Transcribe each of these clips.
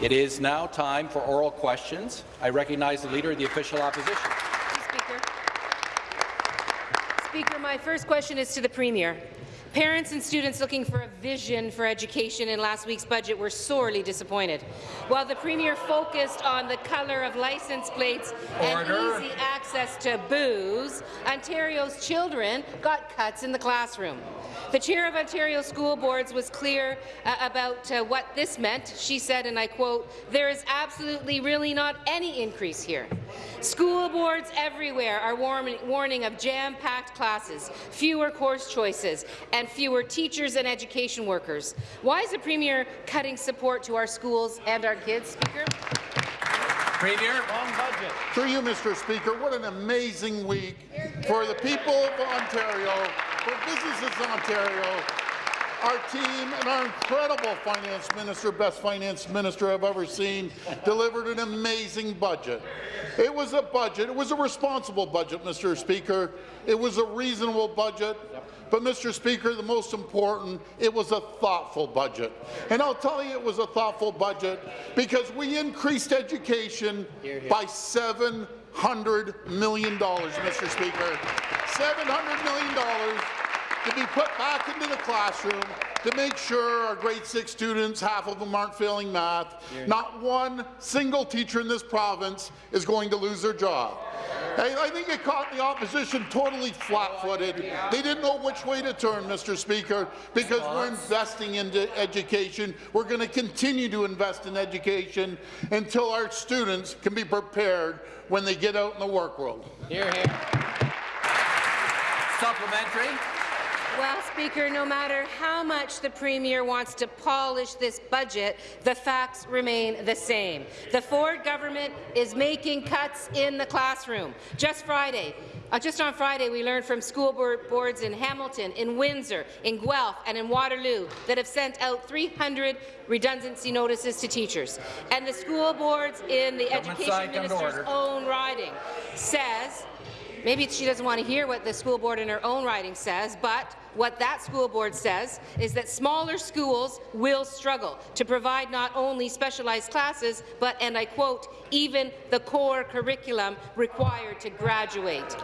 It is now time for oral questions. I recognize the Leader of the Official Opposition. Speaker. Speaker, my first question is to the Premier. Parents and students looking for a vision for education in last week's budget were sorely disappointed. While the Premier focused on the colour of license plates Order. and easy access to booze, Ontario's children got cuts in the classroom. The chair of Ontario School Boards was clear uh, about uh, what this meant. She said, and I quote, there is absolutely really not any increase here. School boards everywhere are warning of jam-packed classes, fewer course choices, and fewer teachers and education workers. Why is the Premier cutting support to our schools and our kids, Speaker? Premier. Long budget. Through you, Mr. Speaker, what an amazing week for the people of Ontario, for businesses in Ontario, our team and our incredible finance minister, best finance minister I've ever seen, delivered an amazing budget. It was a budget. It was a responsible budget, Mr. Speaker. It was a reasonable budget. But, Mr. Speaker, the most important, it was a thoughtful budget. And I'll tell you it was a thoughtful budget because we increased education hear, hear. by $700 million, Mr. Speaker. $700 million to be put back into the classroom to make sure our grade six students, half of them aren't failing math. Not one single teacher in this province is going to lose their job. I think it caught the opposition totally flat-footed. They didn't know which way to turn, Mr. Speaker, because we're investing into education. We're going to continue to invest in education until our students can be prepared when they get out in the work world. Hear, hear. Supplementary. Well, Speaker, no matter how much the Premier wants to polish this budget, the facts remain the same. The Ford government is making cuts in the classroom. Just Friday, uh, just on Friday, we learned from school board boards in Hamilton, in Windsor, in Guelph and in Waterloo that have sent out 300 redundancy notices to teachers. And the school boards in the Government Education Minister's own riding says Maybe she doesn't want to hear what the school board in her own writing says, but what that school board says is that smaller schools will struggle to provide not only specialized classes, but, and I quote, even the core curriculum required to graduate.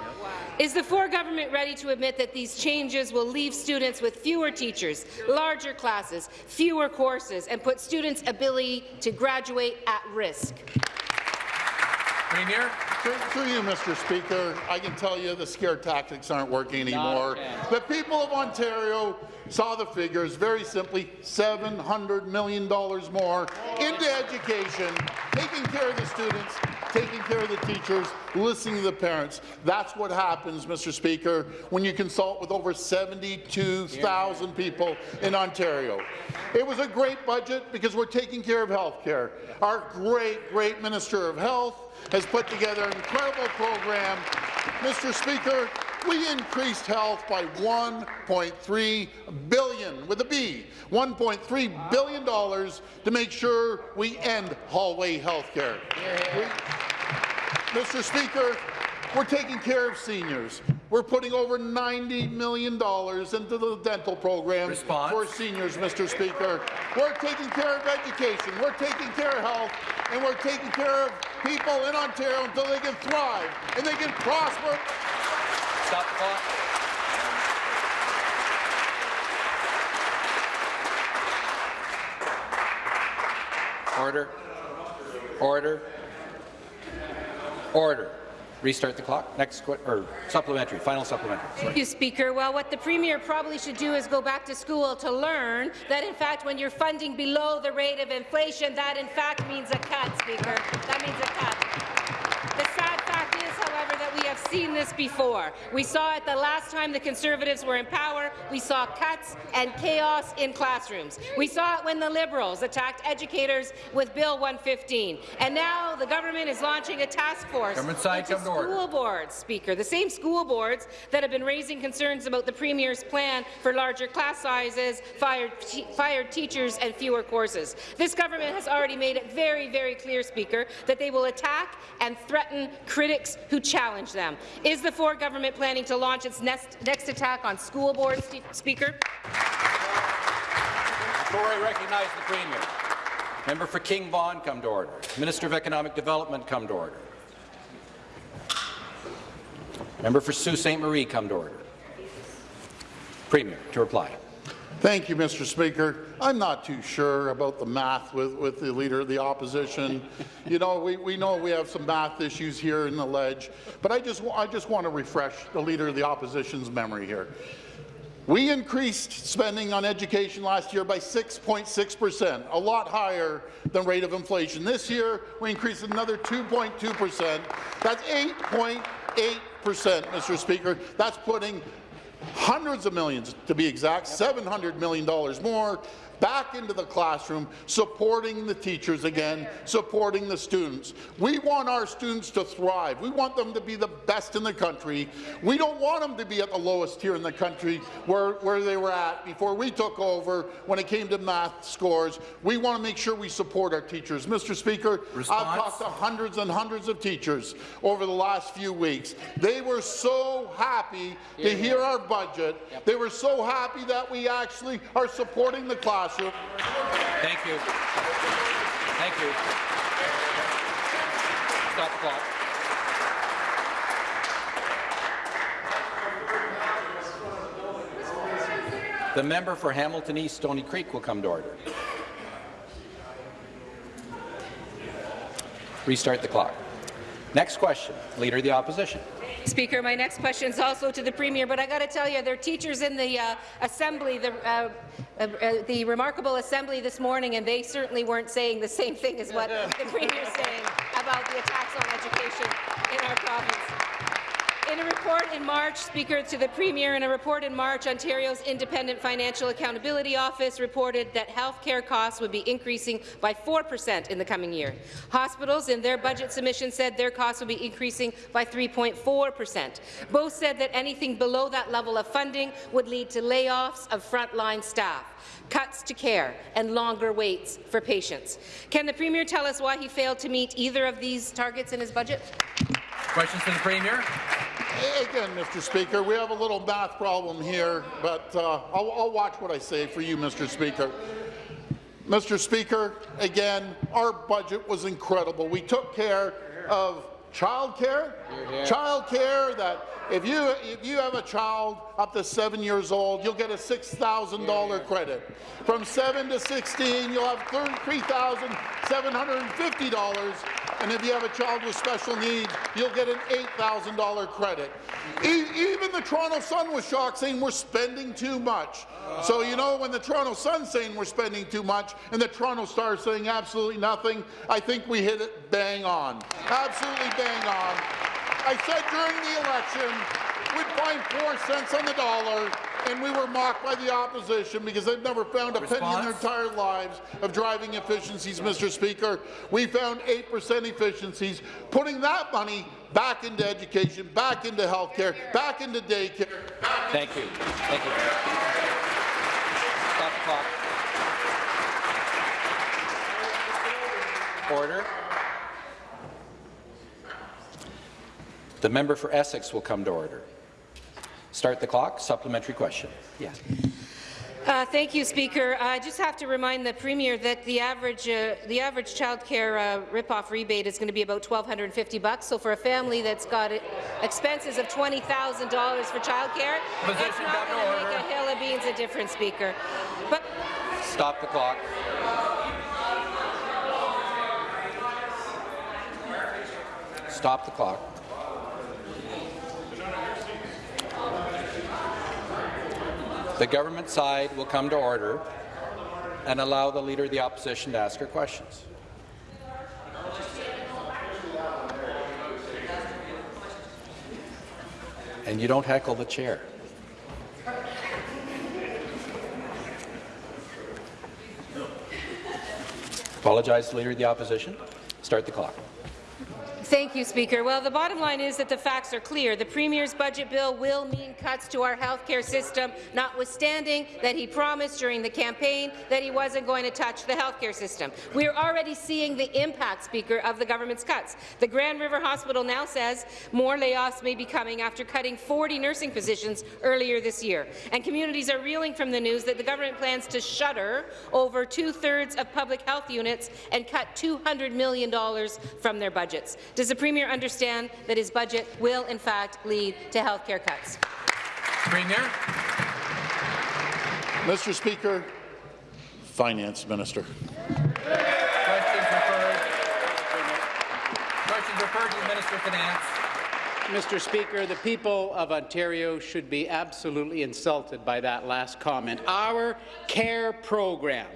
Is the Ford government ready to admit that these changes will leave students with fewer teachers, larger classes, fewer courses, and put students' ability to graduate at risk? Premier. Through you, Mr. Speaker, I can tell you the scare tactics aren't working anymore. The people of Ontario saw the figures very simply $700 million more into education, taking care of the students, taking care of the teachers, listening to the parents. That's what happens, Mr. Speaker, when you consult with over 72,000 people in Ontario. It was a great budget because we're taking care of health care. Our great, great Minister of Health has put together an incredible program. Mr. Speaker, we increased health by 1.3 billion, with a B, $1.3 billion to make sure we end hallway health care. Mr. Speaker, we're taking care of seniors. We're putting over $90 million into the dental program Response. for seniors, Mr. Speaker. We're taking care of education. We're taking care of health and we're taking care of people in Ontario until they can thrive and they can prosper. Stop the clock. Order. Order. Order. Restart the clock. Next or supplementary, final supplementary. Sorry. Thank you, Speaker. Well, what the Premier probably should do is go back to school to learn that, in fact, when you're funding below the rate of inflation, that, in fact, means a cut, Speaker. That means a cut. The sad fact is, however, that we have seen this before. We saw it the last time the Conservatives were in power. We saw cuts and chaos in classrooms. We saw it when the Liberals attacked educators with Bill 115. And now the government is launching a task force side, into school boards, Speaker, the same school boards that have been raising concerns about the Premier's plan for larger class sizes, fired, fired teachers and fewer courses. This government has already made it very, very clear, Speaker, that they will attack and threaten critics who challenge them. Is the Ford government planning to launch its next, next attack on school boards, Speaker? Before I recognize the Premier. Member for King Vaughan, come to order. Minister of Economic Development, come to order. Member for Sault Ste. Marie, come to order. Premier, to reply. Thank you, Mr. Speaker. I'm not too sure about the math with, with the Leader of the Opposition. you know, we, we know we have some math issues here in the ledge, but I just, I just want to refresh the Leader of the Opposition's memory here. We increased spending on education last year by 6.6 percent, a lot higher than rate of inflation. This year, we increased another 2.2 percent. That's 8.8 percent, Mr. Speaker. That's putting hundreds of millions, to be exact, $700 million more back into the classroom, supporting the teachers again, supporting the students. We want our students to thrive. We want them to be the best in the country. We don't want them to be at the lowest tier in the country where, where they were at before we took over when it came to math scores. We want to make sure we support our teachers. Mr. Speaker, Response? I've talked to hundreds and hundreds of teachers over the last few weeks. They were so happy to hear our budget. They were so happy that we actually are supporting the classroom. Thank you. Thank you. Stop the clock. The member for Hamilton East Stony Creek will come to order. Restart the clock. Next question, Leader of the Opposition. Speaker, my next question is also to the Premier, but I got to tell you, there are teachers in the uh, Assembly, the, uh, Uh, uh, the remarkable Assembly this morning, and they certainly weren't saying the same thing as what the Premier is saying about the attacks on education in our province. In a report in March, Speaker, to the Premier, in a report in March, Ontario's Independent Financial Accountability Office reported that health care costs would be increasing by 4 percent in the coming year. Hospitals, in their budget submission, said their costs would be increasing by 3.4 percent. Both said that anything below that level of funding would lead to layoffs of frontline staff cuts to care, and longer waits for patients. Can the Premier tell us why he failed to meet either of these targets in his budget? Questions to the Premier? Again, Mr. Speaker, we have a little math problem here, but uh, I'll, I'll watch what I say for you, Mr. Speaker. Mr. Speaker, again, our budget was incredible. We took care of child care, child care that if you, if you have a child up to seven years old, you'll get a $6,000 credit. From 7 to 16, you'll have $3,750, and if you have a child with special needs, you'll get an $8,000 credit. E even the Toronto Sun was shocked, saying we're spending too much. So, you know, when the Toronto Sun's saying we're spending too much and the Toronto Star saying absolutely nothing, I think we hit it bang on. Absolutely bang on. I said during the election we'd find four cents on the dollar, and we were mocked by the opposition because they've never found a penny in their entire lives of driving efficiencies, Mr. Speaker. We found 8% efficiencies, putting that money back into education, back into health care, back into daycare, back Thank you. Thank you. Stop the clock. Order. The member for Essex will come to order. Start the clock. Supplementary question. Yes. Uh, thank you, Speaker. I just have to remind the Premier that the average uh, the average childcare uh, rip-off rebate is going to be about 1,250 bucks. So for a family that's got uh, expenses of $20,000 for childcare, it's Position not come going to make a hill of beans a difference, Speaker. But Stop the clock. Stop the clock. The government side will come to order and allow the Leader of the Opposition to ask her questions. And you don't heckle the chair. Apologize to the Leader of the Opposition. Start the clock. Thank you, Speaker. Well, the bottom line is that the facts are clear. The Premier's budget bill will mean cuts to our health care system, notwithstanding that he promised during the campaign that he wasn't going to touch the health care system. We are already seeing the impact, Speaker, of the government's cuts. The Grand River Hospital now says more layoffs may be coming after cutting 40 nursing positions earlier this year. And communities are reeling from the news that the government plans to shutter over two-thirds of public health units and cut $200 million from their budgets. Does the Premier understand that his budget will, in fact, lead to health care cuts? Premier. Mr. Speaker, Finance Minister. Questions referred. Questions referred to the Minister of Finance. Mr. Speaker, the people of Ontario should be absolutely insulted by that last comment. Our CARE program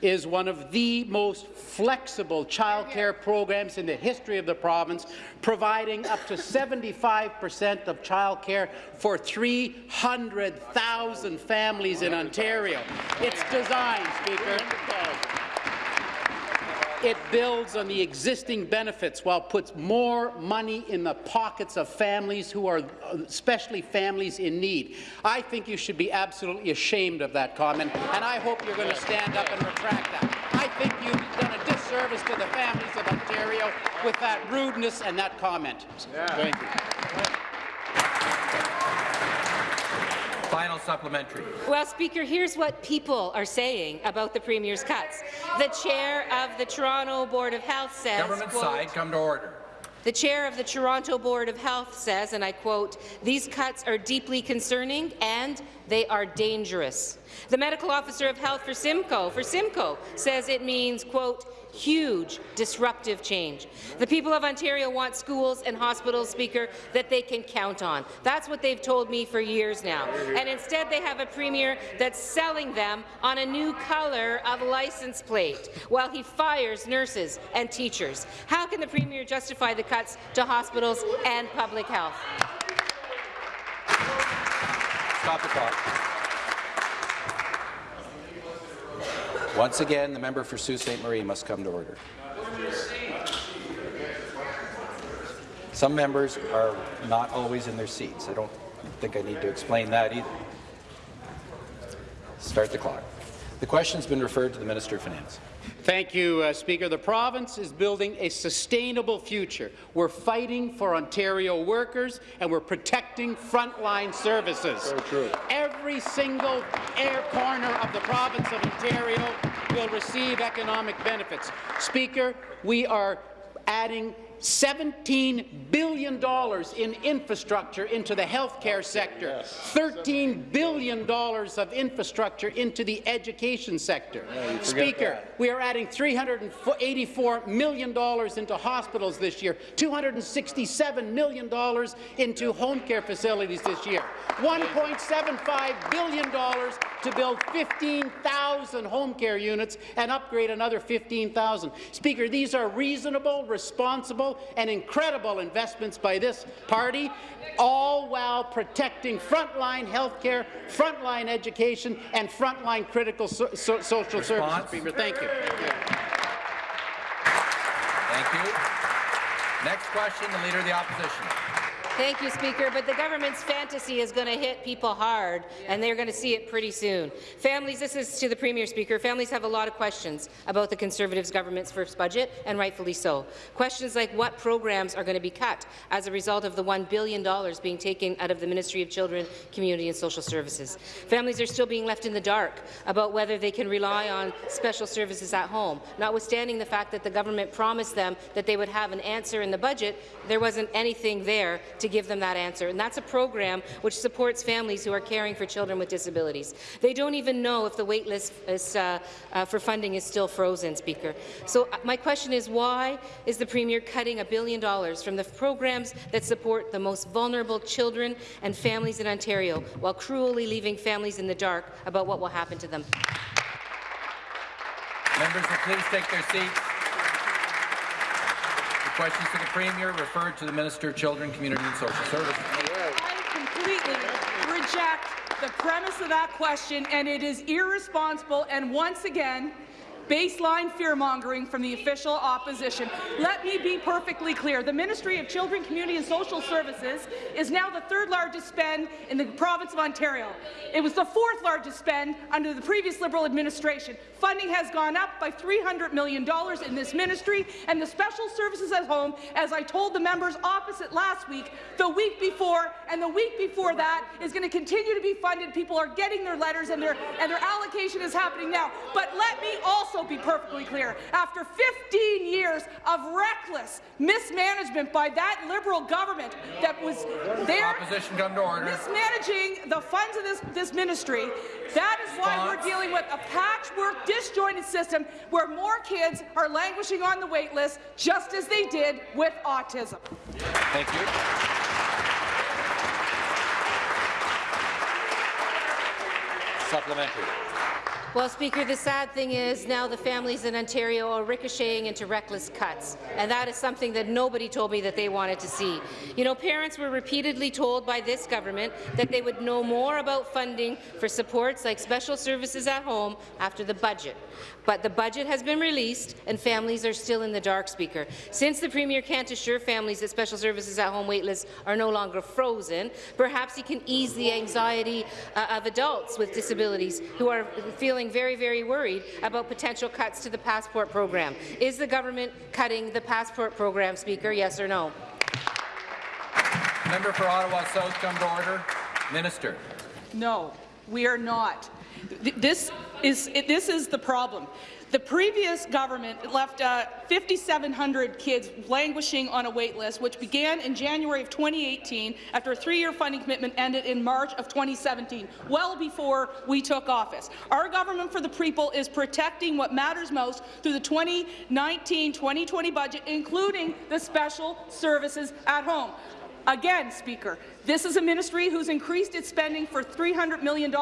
is one of the most flexible childcare programs in the history of the province, providing up to 75 percent of childcare for 300,000 families in Ontario. It's designed, Speaker, it builds on the existing benefits while puts more money in the pockets of families who are, especially families in need. I think you should be absolutely ashamed of that comment, and I hope you're going to stand up and retract that. I think you've done a disservice to the families of Ontario with that rudeness and that comment. Thank you. Final supplementary. Well, Speaker, here's what people are saying about the Premier's cuts. The chair of the Toronto Board of Health says, Government quote, side, come to order. The chair of the Toronto Board of Health says, and I quote, these cuts are deeply concerning and they are dangerous. The medical officer of health for Simcoe, for Simcoe, says it means, quote, huge disruptive change. The people of Ontario want schools and hospitals, Speaker, that they can count on. That's what they've told me for years now. And instead they have a premier that's selling them on a new colour of license plate while he fires nurses and teachers. How can the premier justify the cuts to hospitals and public health? Stop the clock. Once again, the member for Sault Ste. Marie must come to order. Some members are not always in their seats. I don't think I need to explain that either. Start the clock. The question's been referred to the Minister of Finance. Thank you, uh, Speaker. The province is building a sustainable future. We're fighting for Ontario workers, and we're protecting frontline services. So true. Every single air corner of the province of Ontario will receive economic benefits. Speaker, we are adding $17 billion in infrastructure into the healthcare sector, $13 billion of infrastructure into the education sector. Speaker, we are adding $384 million into hospitals this year, $267 million into home care facilities this year, $1.75 billion to build 15,000 home care units and upgrade another 15,000. Speaker, these are reasonable, responsible, and incredible investments by this party, all while protecting frontline health care, frontline education, and frontline critical so so social services. Speaker, thank you. Thank you. Next question, the Leader of the Opposition. Thank you, Speaker, but the government's fantasy is going to hit people hard, and they're going to see it pretty soon. Families, this is to the Premier, Speaker, families have a lot of questions about the Conservatives' government's first budget, and rightfully so. Questions like what programs are going to be cut as a result of the $1 billion being taken out of the Ministry of Children, Community and Social Services. Families are still being left in the dark about whether they can rely on special services at home, notwithstanding the fact that the government promised them that they would have an answer in the budget, there wasn't anything there to give them that answer. And that's a program which supports families who are caring for children with disabilities. They don't even know if the wait list is, uh, uh, for funding is still frozen, Speaker. So uh, my question is, why is the Premier cutting a billion dollars from the programs that support the most vulnerable children and families in Ontario, while cruelly leaving families in the dark about what will happen to them? Members will please take their seats. Questions to the Premier referred to the Minister of Children, Community and Social Services. I completely reject the premise of that question, and it is irresponsible and once again baseline fear-mongering from the official opposition. Let me be perfectly clear. The Ministry of Children, Community and Social Services is now the third largest spend in the province of Ontario. It was the fourth largest spend under the previous Liberal administration. Funding has gone up by $300 million in this ministry, and the special services at home, as I told the members opposite last week, the week before, and the week before that, is going to continue to be funded. People are getting their letters, and their, and their allocation is happening now. But let me also be perfectly clear. After 15 years of reckless mismanagement by that Liberal government that was there Opposition come to order. mismanaging the funds of this, this ministry, that is why we're dealing with a patchwork, disjointed system where more kids are languishing on the wait list, just as they did with autism. Thank you. Supplementary. Well, Speaker, the sad thing is now the families in Ontario are ricocheting into reckless cuts, and that is something that nobody told me that they wanted to see. You know, parents were repeatedly told by this government that they would know more about funding for supports like special services at home after the budget. But the budget has been released, and families are still in the dark, Speaker. Since the Premier can't assure families that special services at home waitlists are no longer frozen, perhaps he can ease the anxiety uh, of adults with disabilities who are feeling very, very worried about potential cuts to the passport program. Is the government cutting the passport program, Speaker? Yes or no? Member for Ottawa South come to order. Minister. No, we are not. This is, it- this is the problem. The previous government left uh, 5,700 kids languishing on a wait list, which began in January of 2018 after a three-year funding commitment ended in March of 2017, well before we took office. Our government for the people is protecting what matters most through the 2019-2020 budget, including the special services at home. Again, Speaker, this is a ministry who's increased its spending for $300 million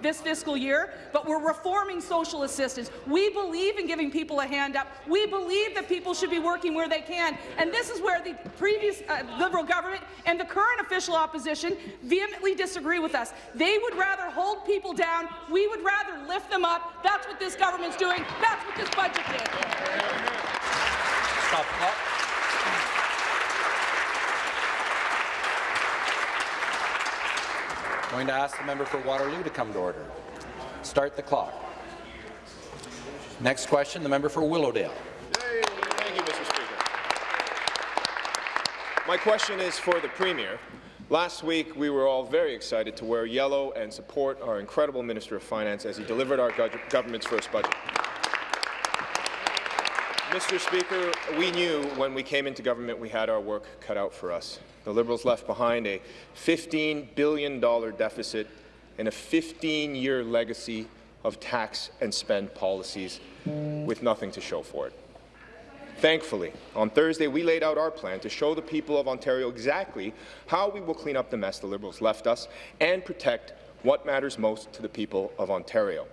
this fiscal year, but we're reforming social assistance. We believe in giving people a hand up. We believe that people should be working where they can. And this is where the previous uh, Liberal government and the current official opposition vehemently disagree with us. They would rather hold people down. We would rather lift them up. That's what this government's doing. That's what this budget did. Stop the clock. Going to ask the member for Waterloo to come to order. Start the clock. Next question, the member for Willowdale. Thank you, Mr. Speaker. My question is for the Premier. Last week, we were all very excited to wear yellow and support our incredible Minister of Finance as he delivered our gov- government's first budget. Mr. Speaker, we knew when we came into government we had our work cut out for us. The Liberals left behind a $15 billion deficit and a 15-year legacy of tax and spend policies with nothing to show for it. Thankfully, on Thursday, we laid out our plan to show the people of Ontario exactly how we will clean up the mess the Liberals left us and protect what matters most to the people of Ontario,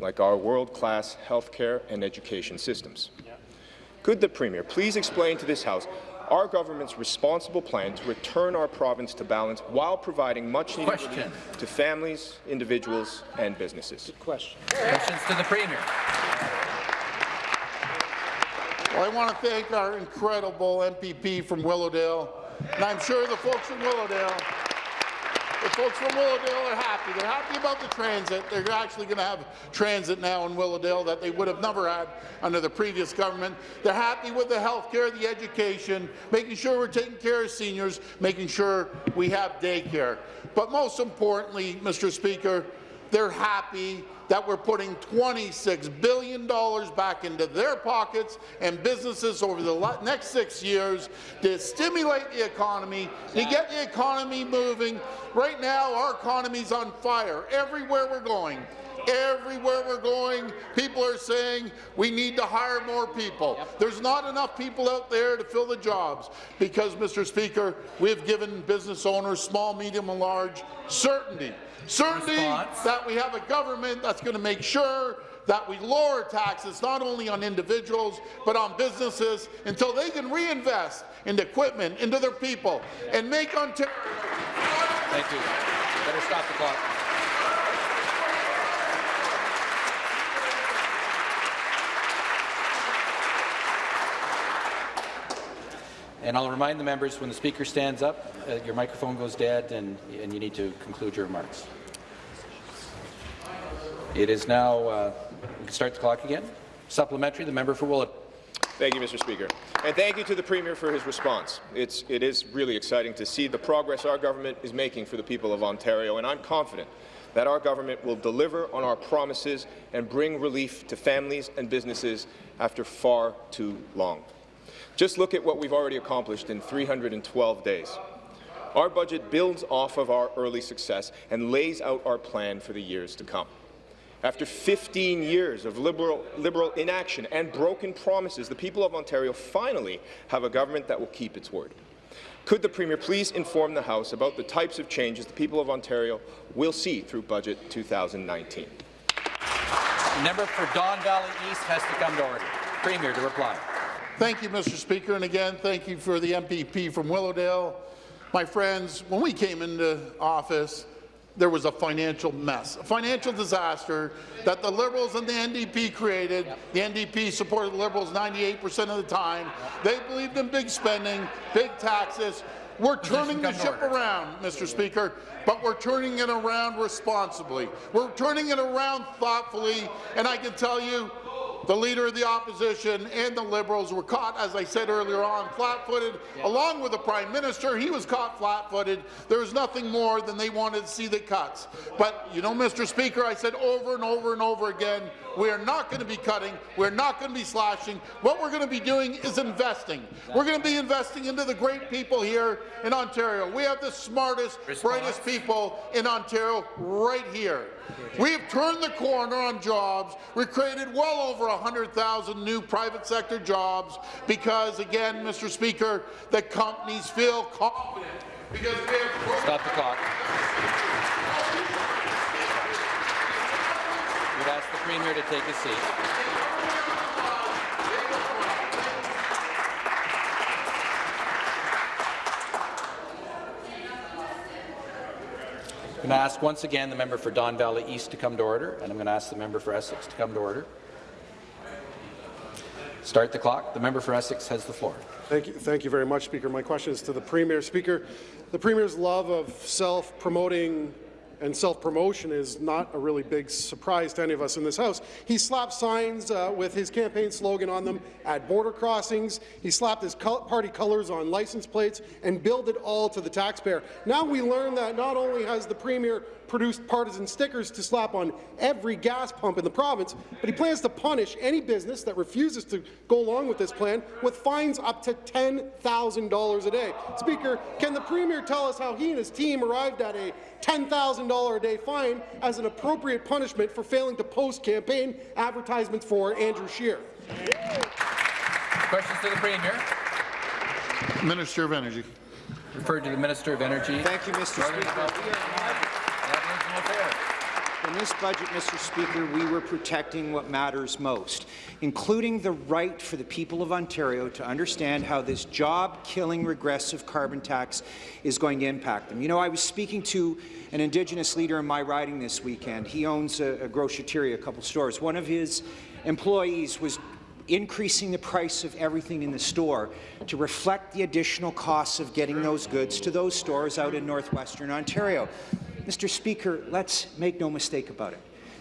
like our world-class healthcare and education systems. Could the Premier please explain to this House our government's responsible plan to return our province to balance while providing much-needed Question. relief to families, individuals and businesses? Question. Questions to the Premier. Well, I want to thank our incredible MPP from Willowdale, and I'm sure the folks in Willowdale, the folks from Willowdale are happy. They're happy about the transit. They're actually going to have transit now in Willowdale that they would have never had under the previous government. They're happy with the health care, the education, making sure we're taking care of seniors, making sure we have daycare. But most importantly, Mr. Speaker, they're happy that we're putting $26 billion back into their pockets and businesses over the next six years to stimulate the economy, to get the economy moving. Right now, our economy's on fire everywhere we're going. Everywhere we're going, people are saying we need to hire more people. There's not enough people out there to fill the jobs because, Mr. Speaker, we've given business owners, small, medium, and large, certainty. Certainty Response. that we have a government that's going to make sure that we lower taxes not only on individuals but on businesses until they can reinvest into equipment, into their people, and make Ontario. Thank you. Better stop the clock. And I'll remind the members, when the Speaker stands up, uh, your microphone goes dead and, and you need to conclude your remarks. It is now, uh, we can start the clock again. Supplementary, the member for Willett. Thank you, Mr. Speaker. And thank you to the Premier for his response. It's, it is really exciting to see the progress our government is making for the people of Ontario, and I'm confident that our government will deliver on our promises and bring relief to families and businesses after far too long. Just look at what we've already accomplished in 312 days. Our budget builds off of our early success and lays out our plan for the years to come. After 15 years of liberal, liberal inaction and broken promises, the people of Ontario finally have a government that will keep its word. Could the Premier please inform the House about the types of changes the people of Ontario will see through Budget 2019? The member for Don Valley East has to come to order. Premier to reply. Thank you, Mr. Speaker, and again, thank you for the MPP from Willowdale. My friends, when we came into office, there was a financial mess, a financial disaster that the Liberals and the NDP created. The NDP supported the Liberals 98% of the time. They believed in big spending, big taxes. We're turning the ship around, Mr. Speaker, but we're turning it around responsibly. We're turning it around thoughtfully, and I can tell you, the Leader of the Opposition and the Liberals were caught, as I said earlier on, flat-footed, along with the Prime Minister. He was caught flat-footed. There was nothing more than they wanted to see the cuts. But, you know, Mr. Speaker, I said over and over and over again, we are not going to be cutting. We're not going to be slashing. What we're going to be doing is investing. We're going to be investing into the great people here in Ontario. We have the smartest, Response. brightest people in Ontario right here. We have turned the corner on jobs. We've created well over 100,000 new private sector jobs because, again, Mr. Speaker, the companies feel confident because we have Stop the clock. Would ask the Premier to take his seat. I'm going to ask once again the member for Don Valley East to come to order, and I'm going to ask the member for Essex to come to order. Start the clock. The member for Essex has the floor. Thank you, thank you very much, Speaker. My question is to the Premier. Speaker, the Premier's love of self-promoting and self-promotion is not a really big surprise to any of us in this House. He slapped signs uh, with his campaign slogan on them at border crossings. He slapped his col party colours on license plates and billed it all to the taxpayer. Now we learn that not only has the Premier produced partisan stickers to slap on every gas pump in the province, but he plans to punish any business that refuses to go along with this plan with fines up to $10,000 a day. Speaker, can the Premier tell us how he and his team arrived at a $10,000 a day fine as an appropriate punishment for failing to post campaign advertisements for Andrew Scheer? Questions to the Premier? Minister of Energy. Referred to the Minister of Energy. Thank you, Mr. Speaker. Development We are- and Aboriginal Affairs. In this budget, Mr. Speaker, we were protecting what matters most, including the right for the people of Ontario to understand how this job-killing regressive carbon tax is going to impact them. You know, I was speaking to an Indigenous leader in my riding this weekend. He owns a, a grocery, a couple stores. One of his employees was increasing the price of everything in the store to reflect the additional costs of getting those goods to those stores out in northwestern Ontario. Mr. Speaker, let's make no mistake about it.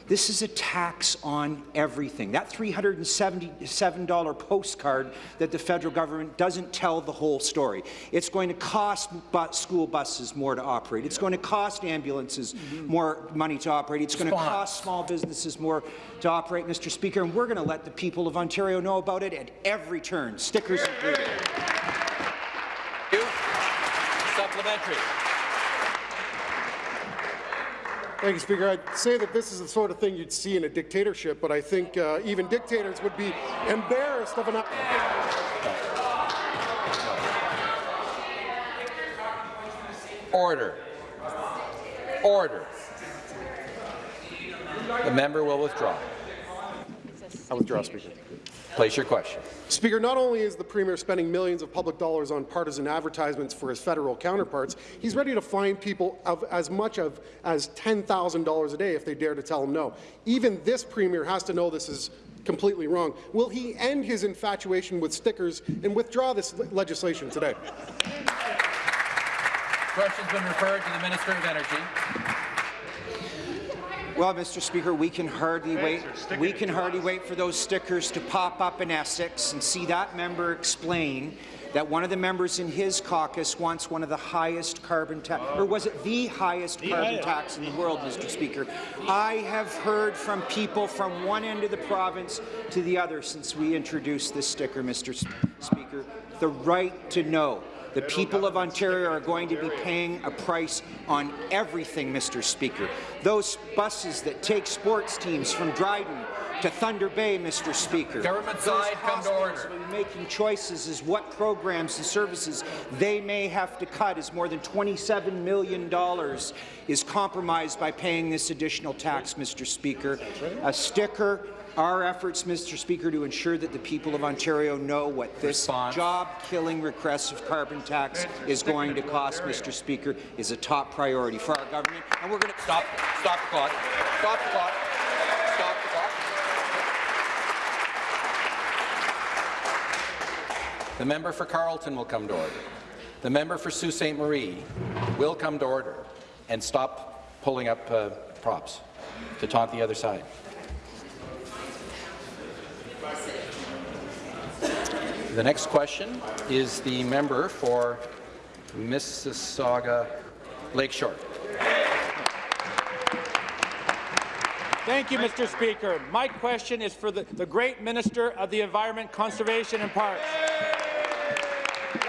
This is a tax on everything. That $377 postcard that the federal government doesn't tell the whole story. It's going to cost bu school buses more to operate. It's going to cost ambulances mm-hmm. more money to operate. It's going to cost small businesses more to operate, Mr. Speaker, and we're going to let the people of Ontario know about it at every turn, stickers included. You. Supplementary. Thank you, Speaker. I'd say that this is the sort of thing you'd see in a dictatorship, but I think uh, even dictators would be embarrassed of an... Order. Order. The member will withdraw. I withdraw, Speaker. Place your question. Speaker, not only is the Premier spending millions of public dollars on partisan advertisements for his federal counterparts, he's ready to fine people of as much of as $10,000 a day if they dare to tell him no. Even this Premier has to know this is completely wrong. Will he end his infatuation with stickers and withdraw this legislation today? Question's been referred to the Minister of Energy. Well, Mr. Speaker, we can hardly wait. We can hardly wait for those stickers to pop up in Essex and see that member explain that one of the members in his caucus wants one of the highest carbon tax, or was it the highest the carbon highest. tax in the world, Mr. Speaker? I have heard from people from one end of the province to the other since we introduced this sticker, Mr. Speaker, the right to know. The people of Ontario are going to be paying a price on everything, Mr. Speaker. Those buses that take sports teams from Dryden to Thunder Bay, Mr. Speaker. Government side, come to order. Making choices as what programs and services they may have to cut as more than $27 million is compromised by paying this additional tax, Mr. Speaker. A sticker our efforts, Mr. Speaker, to ensure that the people of Ontario know what this job-killing regressive carbon tax is going to cost, Mr. Speaker, is a top priority for our government, and we're going to stop. Stop the clock. Stop the clock. Stop the clock. The member for Carleton will come to order. The member for Sault Ste. Marie will come to order and stop pulling up uh, props to taunt the other side. The next question is the member for Mississauga Lakeshore. Thank you, Mr. Speaker. My question is for the, the great Minister of the Environment, Conservation and Parks.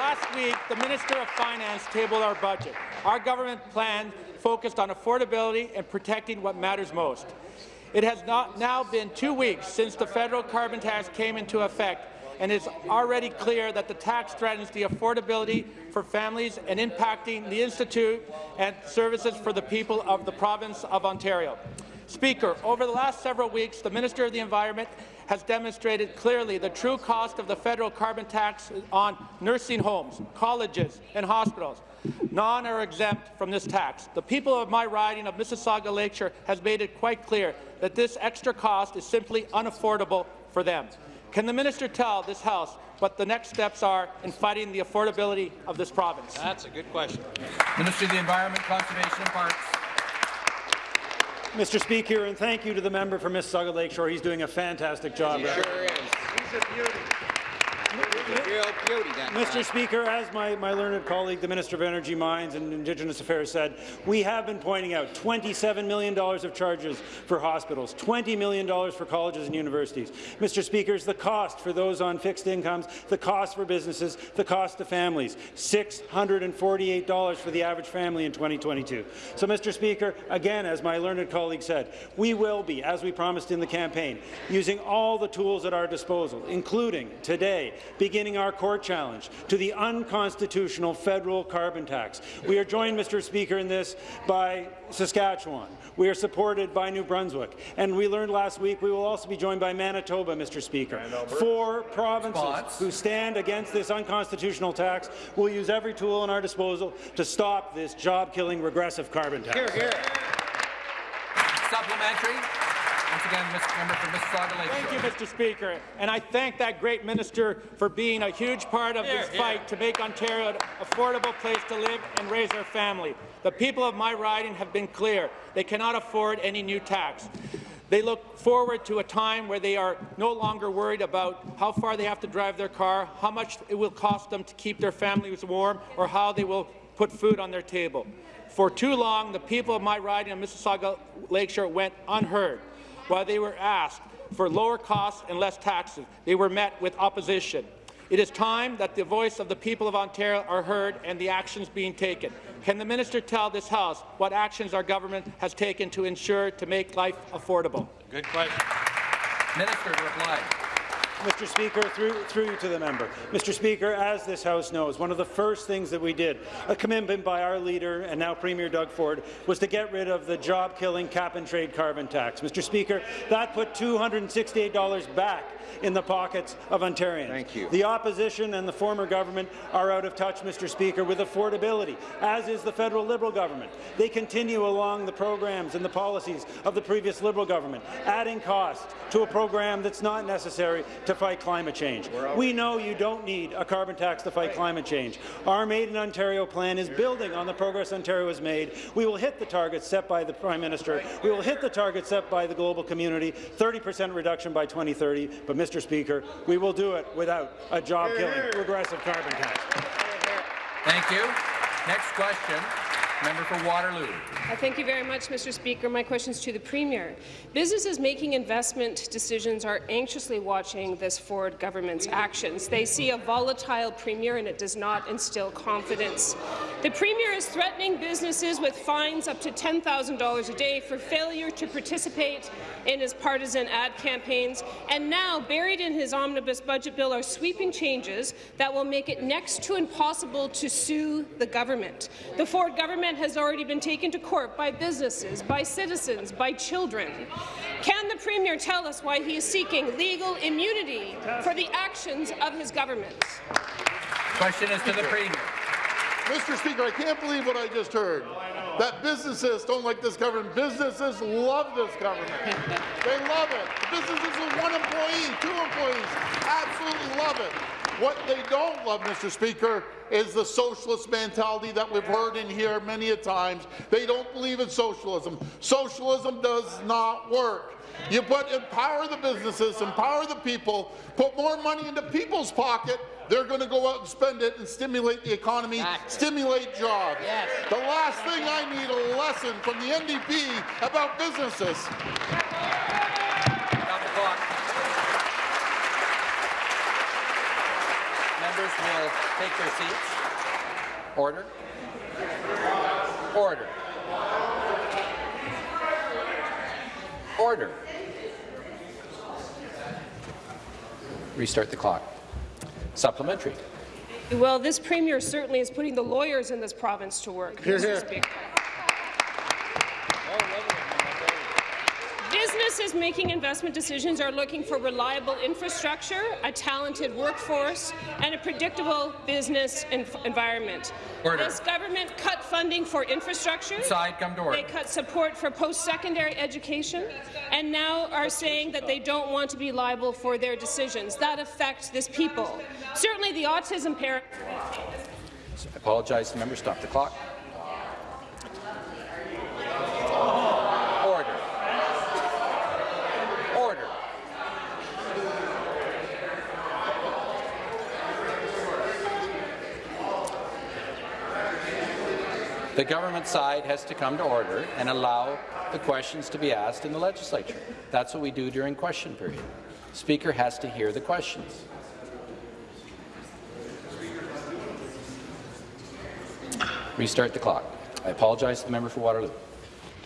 Last week, the Minister of Finance tabled our budget. Our government plan focused on affordability and protecting what matters most. It has not now been two weeks since the federal carbon tax came into effect, and it's already clear that the tax threatens the affordability for families and impacting the Institute and services for the people of the province of Ontario. Speaker, over the last several weeks, the Minister of the Environment has demonstrated clearly the true cost of the federal carbon tax on nursing homes, colleges and hospitals. None are exempt from this tax. The people of my riding of Mississauga Lakeshore has made it quite clear that this extra cost is simply unaffordable for them. Can the minister tell this House what the next steps are in fighting the affordability of this province? That's a good question. Minister of the Environment, Conservation and Parks. Mr. Speaker, and thank you to the member for Mississauga Lakeshore. He's doing a fantastic job. He sure is. He's a beauty. Mr. Speaker, as my, my learned colleague, the Minister of Energy, Mines and Indigenous Affairs said, we have been pointing out $27 million of charges for hospitals, $20 million for colleges and universities. Mr. Speaker, the cost for those on fixed incomes, the cost for businesses, the cost to families, $648 for the average family in 2022. So, Mr. Speaker, again, as my learned colleague said, we will be, as we promised in the campaign, using all the tools at our disposal, including today beginning our court challenge to the unconstitutional federal carbon tax. We are joined, Mr. Speaker, in this by Saskatchewan. We are supported by New Brunswick. And we learned last week we will also be joined by Manitoba, Mr. Speaker. Four provinces Spots. who stand against this unconstitutional tax will use every tool in our disposal to stop this job-killing regressive carbon tax. Hear, hear. Supplementary. Once again, Mr. Member for Mississauga Lake. Thank you, Mr. Speaker. And I thank that great minister for being a huge part of here, this here. fight to make Ontario an affordable place to live and raise our family. The people of my riding have been clear. They cannot afford any new tax. They look forward to a time where they are no longer worried about how far they have to drive their car, how much it will cost them to keep their families warm, or how they will put food on their table. For too long, the people of my riding of Mississauga Lakeshore went unheard. While they were asked for lower costs and less taxes, they were met with opposition. It is time that the voice of the people of Ontario are heard and the actions being taken. Can the minister tell this House what actions our government has taken to ensure to make life affordable? Good question. Minister, reply. Mr. Speaker, through, through to the member. Mr. Speaker, as this House knows, one of the first things that we did, a commitment by our leader and now Premier Doug Ford, was to get rid of the job-killing cap-and-trade carbon tax. Mr. Speaker, that put $268 back in the pockets of Ontarians. Thank you. The opposition and the former government are out of touch, Mr. Speaker, with affordability, as is the federal Liberal government. They continue along the programs and the policies of the previous Liberal government, adding costs to a program that's not necessary to fight climate change. We know you don't need a carbon tax to fight climate change. Our Made in Ontario plan is building on the progress Ontario has made. We will hit the targets set by the Prime Minister. We will hit the targets set by the global community, 30 per cent reduction by 2030. But, Mr. Speaker, we will do it without a job-killing regressive carbon tax. Thank you. Next question, member for Waterloo. Uh, Thank you very much, Mr. Speaker. My question is to the Premier. Businesses making investment decisions are anxiously watching this Ford government's actions. They see a volatile Premier and it does not instill confidence. The Premier is threatening businesses with fines up to $10,000 a day for failure to participate in his partisan ad campaigns, and now, buried in his omnibus budget bill, are sweeping changes that will make it next to impossible to sue the government. The Ford government has already been taken to court by businesses, by citizens, by children. Can the Premier tell us why he is seeking legal immunity for the actions of his government? Question is to the Premier. Mr. Speaker, I can't believe what I just heard. That businesses don't like this government. Businesses love this government. they love it. Businesses with one employee, two employees, absolutely love it. What they don't love, Mr. Speaker, is the socialist mentality that we've heard in here many a times. They don't believe in socialism. Socialism does not work. You put empower the businesses, empower the people, put more money into people's pocket, they're going to go out and spend it and stimulate the economy, stimulate jobs. Yes. The last thing I need a lesson from the NDP about businesses. Stop the clock. Members will take their seats. Order. Order. Order. Restart the clock. Supplementary. Well, this Premier certainly is putting the lawyers in this province to work, Mr. Speaker. Oh, Businesses making investment decisions are looking for reliable infrastructure, a talented workforce, and a predictable business environment. Order. This government cut funding for infrastructure. Side, come to order. They cut support for post-secondary education, and now are saying that they don't want to be liable for their decisions. That affects this people. Certainly, the autism parent. I apologize, member. Stop the clock. Order. Order. The government side has to come to order and allow the questions to be asked in the legislature. That's what we do during question period. Speaker has to hear the questions. Restart the clock. I apologize to the member for Waterloo.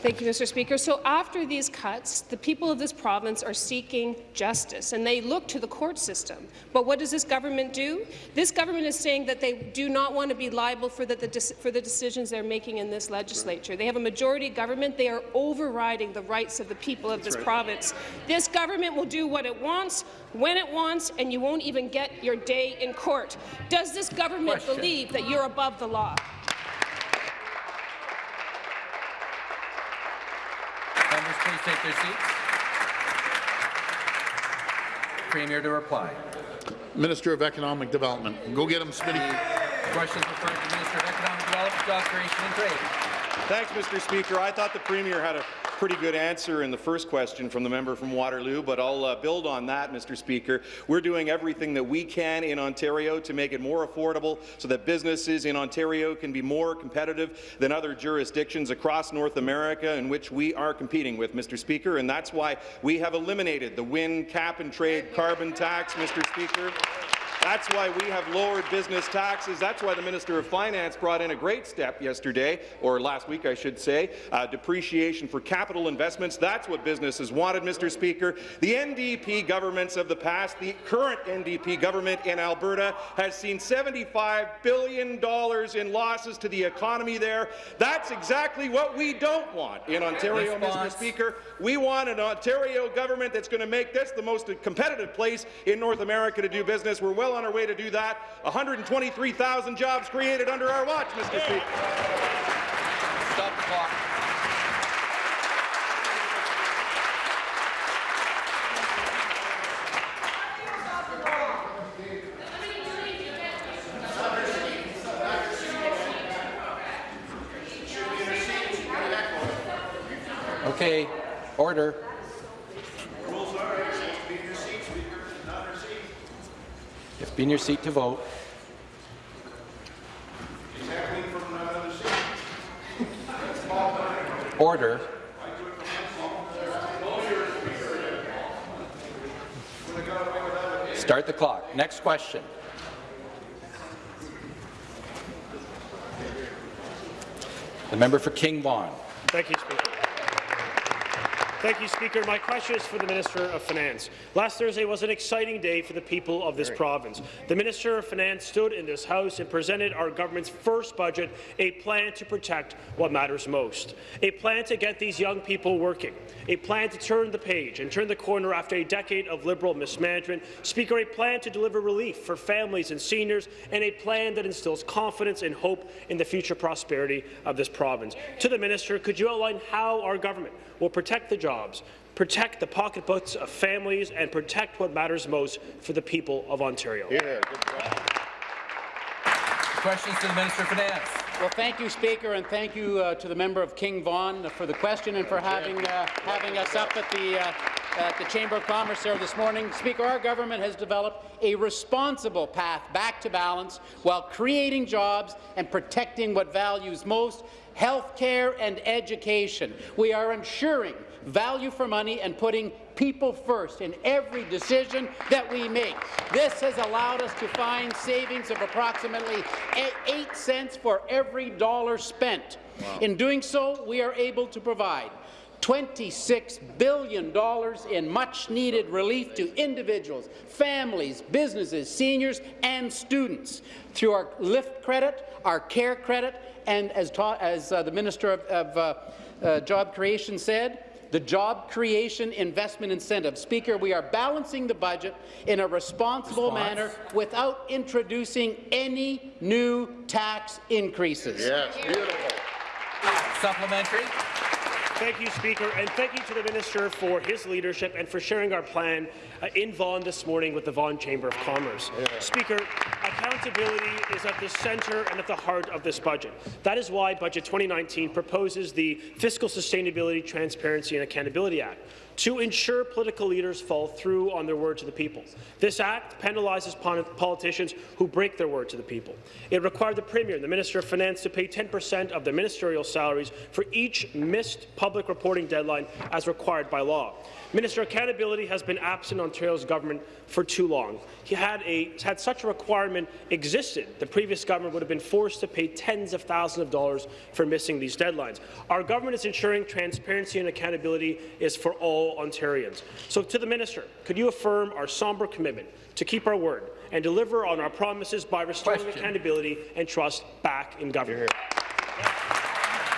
Thank you, Mr. Speaker. So after these cuts, the people of this province are seeking justice, and they look to the court system. But what does this government do? This government is saying that they do not want to be liable for the, the, for the decisions they're making in this legislature. They have a majority government. They are overriding the rights of the people of this province. This government will do what it wants, when it wants, and you won't even get your day in court. Does this government Question. believe that you're above the law? Please take their seats. Premier to reply. Minister of Economic Development. Go get him, Smitty. Questions referred to the Minister of Economic Development, Job Creation and Trade. Thanks, Mr. Speaker. I thought the Premier had a pretty good answer in the first question from the member from Waterloo, but I'll uh, build on that, Mr. Speaker. We're doing everything that we can in Ontario to make it more affordable so that businesses in Ontario can be more competitive than other jurisdictions across North America in which we are competing with, Mr. Speaker, and that's why we have eliminated the Wynne cap and trade carbon tax, Mr. Speaker. That's why we have lowered business taxes. That's why the Minister of Finance brought in a great step yesterday, or last week, I should say, uh, depreciation for capital investments. That's what businesses wanted, Mr. Speaker. The NDP governments of the past, the current NDP government in Alberta, has seen $75 billion in losses to the economy there. That's exactly what we don't want in Ontario, Response. Mr. Speaker. We want an Ontario government that's going to make this the most competitive place in North America to do business. We're well on our way to do that. 123,000 jobs created under our watch, Mr. Speaker. Stop the clock. Okay, order. You have to be in your seat to vote. Order. Start the clock. Next question. The member for King Vaughan. Thank you, Speaker. Thank you, Speaker. My question is for the Minister of Finance. Last Thursday was an exciting day for the people of this province. The Minister of Finance stood in this House and presented our government's first budget, a plan to protect what matters most, a plan to get these young people working, a plan to turn the page and turn the corner after a decade of Liberal mismanagement, Speaker, a plan to deliver relief for families and seniors, and a plan that instills confidence and hope in the future prosperity of this province. To the Minister, could you outline how our government will protect the jobs, protect the pocketbooks of families, and protect what matters most for the people of Ontario? Questions to the Minister of Finance. Well, thank you, Speaker, and thank you uh, to the member of King Vaughan for the question and for having uh, having us up at the uh, at the Chamber of Commerce there this morning. Speaker, our government has developed a responsible path back to balance while creating jobs and protecting what values most, health care and education. We are ensuring value for money and putting people first in every decision that we make. This has allowed us to find savings of approximately eight- 8 cents for every dollar spent. In doing so, we are able to provide $26 billion in much-needed relief to individuals, families, businesses, seniors, and students through our LIFT credit, our CARE credit, and as, taught, as uh, the Minister of, of uh, uh, Job Creation said, the Job Creation Investment Incentive. Speaker, we are balancing the budget in a responsible Response. manner without introducing any new tax increases. Yes, beautiful. Supplementary. Thank you, Speaker, and thank you to the Minister for his leadership and for sharing our plan Uh, in Vaughan this morning with the Vaughan Chamber of Commerce. Speaker, accountability is at the centre and at the heart of this budget. That is why Budget 2019 proposes the Fiscal Sustainability, Transparency and Accountability Act to ensure political leaders follow through on their word to the people. This act penalizes politicians who break their word to the people. It required the Premier and the Minister of Finance to pay 10% of their ministerial salaries for each missed public reporting deadline as required by law. Minister Accountability has been absent in Ontario's government for too long. He had, a, had such a requirement existed, the previous government would have been forced to pay tens of thousands of dollars for missing these deadlines. Our government is ensuring transparency and accountability is for all Ontarians. So to the minister, could you affirm our sombre commitment to keep our word and deliver on our promises by restoring Question. accountability and trust back in government?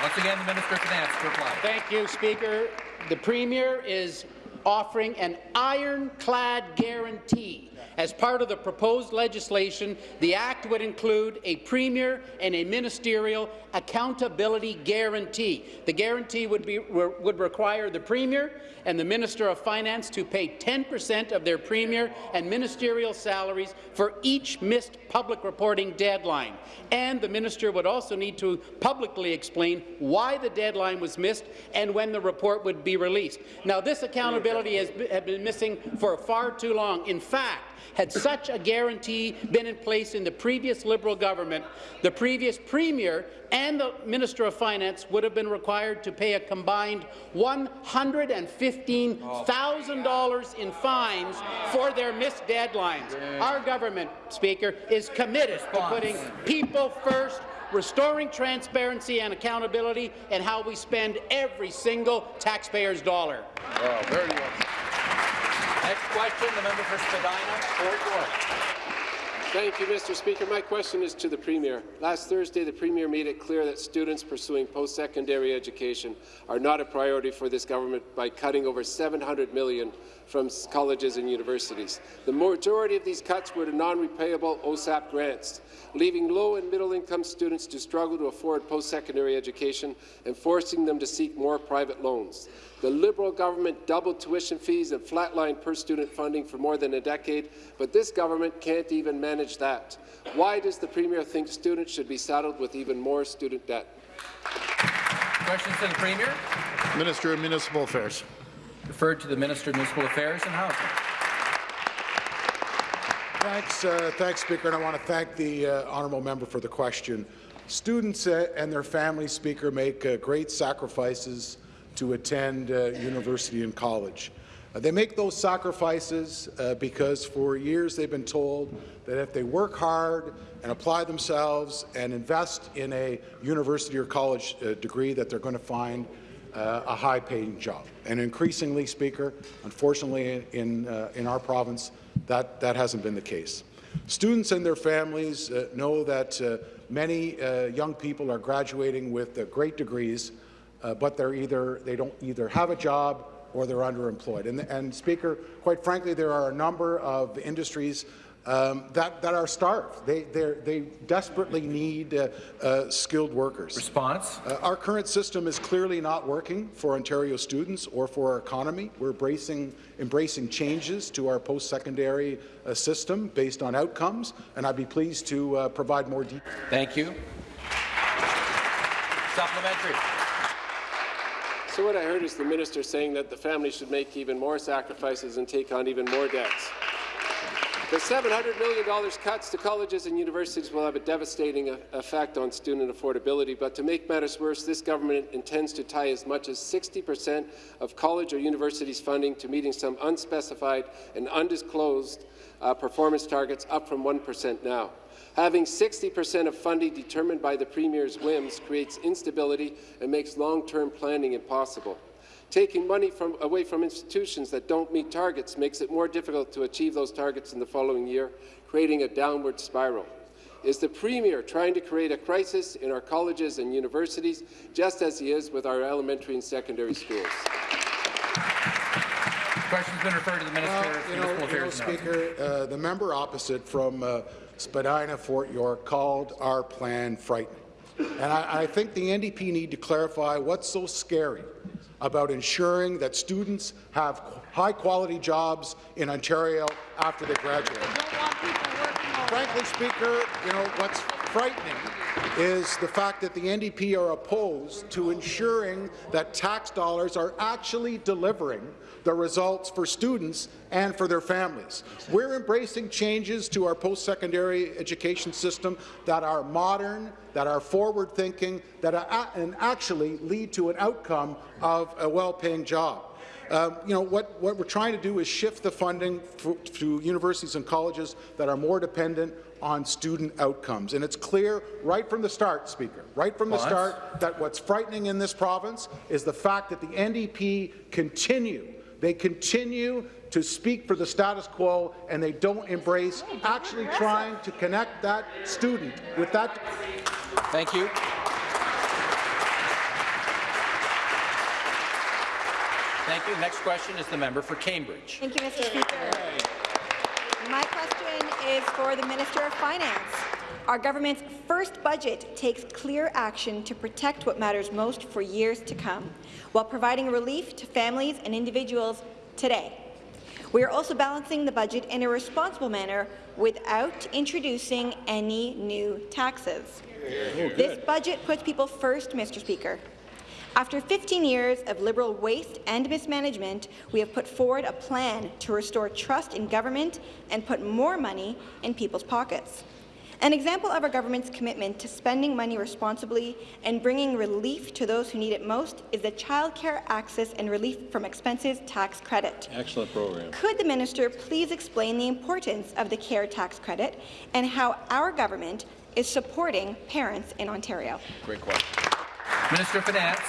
Once again, the Minister of Finance to reply. Thank you, Speaker. The Premier is offering an ironclad guarantee. As part of the proposed legislation, the Act would include a Premier and a ministerial accountability guarantee. The guarantee would, be, would require the Premier and the Minister of Finance to pay 10 percent of their Premier and ministerial salaries for each missed public reporting deadline. And the Minister would also need to publicly explain why the deadline was missed and when the report would be released. Now, this accountability has been missing for far too long. In fact, Had such a guarantee been in place in the previous Liberal government, the previous Premier and the Minister of Finance would have been required to pay a combined $115,000 in fines for their missed deadlines. Our government, Speaker, is committed to putting people first, restoring transparency and accountability, and how we spend every single taxpayer's dollar. Next question, the member for Spadina, Fort York. Thank you, Mr. Speaker. My question is to the Premier. Last Thursday, the Premier made it clear that students pursuing post-secondary education are not a priority for this government by cutting over 700 million from colleges and universities. The majority of these cuts were to non-repayable OSAP grants, leaving low and middle-income students to struggle to afford post-secondary education and forcing them to seek more private loans. The Liberal government doubled tuition fees and flatlined per-student funding for more than a decade, but this government can't even manage that. Why does the Premier think students should be saddled with even more student debt? Questions to the Premier? Minister of Municipal Affairs. Referred to the Minister of Municipal Affairs and Housing. Thanks, uh, thanks, Speaker, and I want to thank the uh, honourable member for the question. Students uh, and their families, Speaker, make uh, great sacrifices to attend uh, university and college. Uh, they make those sacrifices because for years they've been told that if they work hard and apply themselves and invest in a university or college degree that they're going to find uh, a high-paying job. And increasingly, Speaker, unfortunately in, uh, in our province, that, that hasn't been the case. Students and their families uh, know that uh, many uh, young people are graduating with uh, great degrees, uh, but they're either, they don't either have a job or they're underemployed. And, and Speaker, quite frankly, there are a number of industries um, that, that are starved. They, they desperately need uh, uh, skilled workers. Response? Uh, our current system is clearly not working for Ontario students or for our economy. We're embracing, embracing changes to our post-secondary uh, system based on outcomes, and I'd be pleased to uh, provide more details. Thank you. Supplementary. So what I heard is the minister saying that the family should make even more sacrifices and take on even more debts. The $700 million cuts to colleges and universities will have a devastating effect on student affordability, but to make matters worse, this government intends to tie as much as 60 per cent of college or universities' funding to meeting some unspecified and undisclosed uh, performance targets, up from 1 percent now. Having 60 per cent of funding determined by the Premier's whims creates instability and makes long-term planning impossible. Taking money from, away from institutions that don't meet targets makes it more difficult to achieve those targets in the following year, creating a downward spiral. Is the Premier trying to create a crisis in our colleges and universities, just as he is with our elementary and secondary schools? Question's been referred to the Minister Well, you know, you know, Affairs and Housing. Speaker, uh, the member opposite from uh, Spadina, Fort York, called our plan frightening. And I, I think the NDP need to clarify what's so scary about ensuring that students have high-quality jobs in Ontario after they graduate. Frankly, Speaker, you know, what's frightening is the fact that the NDP are opposed to ensuring that tax dollars are actually delivering the results for students and for their families. We're embracing changes to our post-secondary education system that are modern, that are forward-thinking, that are and actually lead to an outcome of a well-paying job. Um, you know, what, what we're trying to do is shift the funding to universities and colleges that are more dependent on student outcomes. And it's clear right from the start, Speaker, right from the start, that what's frightening in this province is the fact that the NDP continue, they continue to speak for the status quo and they don't embrace actually trying to connect that student with that. Thank you. Thank you. Next question is the member for Cambridge. Thank you, Mr. Speaker. My question is for the Minister of Finance. Our government's first budget takes clear action to protect what matters most for years to come, while providing relief to families and individuals today. We are also balancing the budget in a responsible manner without introducing any new taxes. This budget puts people first, Mr. Speaker. After 15 years of Liberal waste and mismanagement, we have put forward a plan to restore trust in government and put more money in people's pockets. An example of our government's commitment to spending money responsibly and bringing relief to those who need it most is the Child Care Access and Relief from Expenses Tax Credit. Excellent program. Could the minister please explain the importance of the CARE tax credit and how our government is supporting parents in Ontario? Great question. Minister of Finance.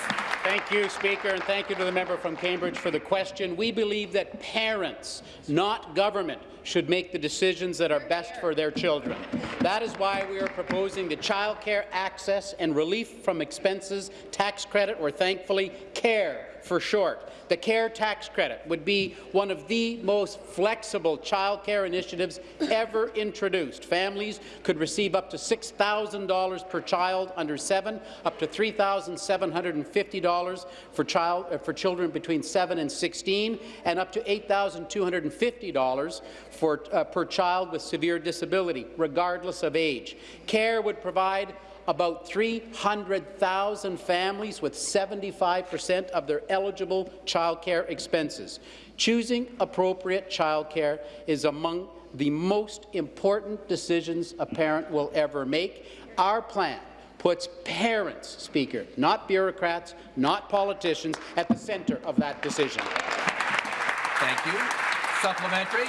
Thank you, Speaker, and thank you to the member from Cambridge for the question. We believe that parents, not government, should make the decisions that are best for their children. That is why we are proposing the Child Care Access and Relief from Expenses Tax Credit, or thankfully CARE for short. The CARE tax credit would be one of the most flexible child care initiatives ever introduced. Families could receive up to $6,000 per child under seven, up to $3,750 for, child, uh, for children between 7 and 16, and up to $8,250 for, uh, per child with severe disability, regardless of age. CARE would provide about 300,000 families with 75 percent of their eligible childcare expenses. Choosing appropriate childcare is among the most important decisions a parent will ever make. Our plan puts parents, Speaker, not bureaucrats, not politicians, at the centre of that decision. Thank you. Supplementary.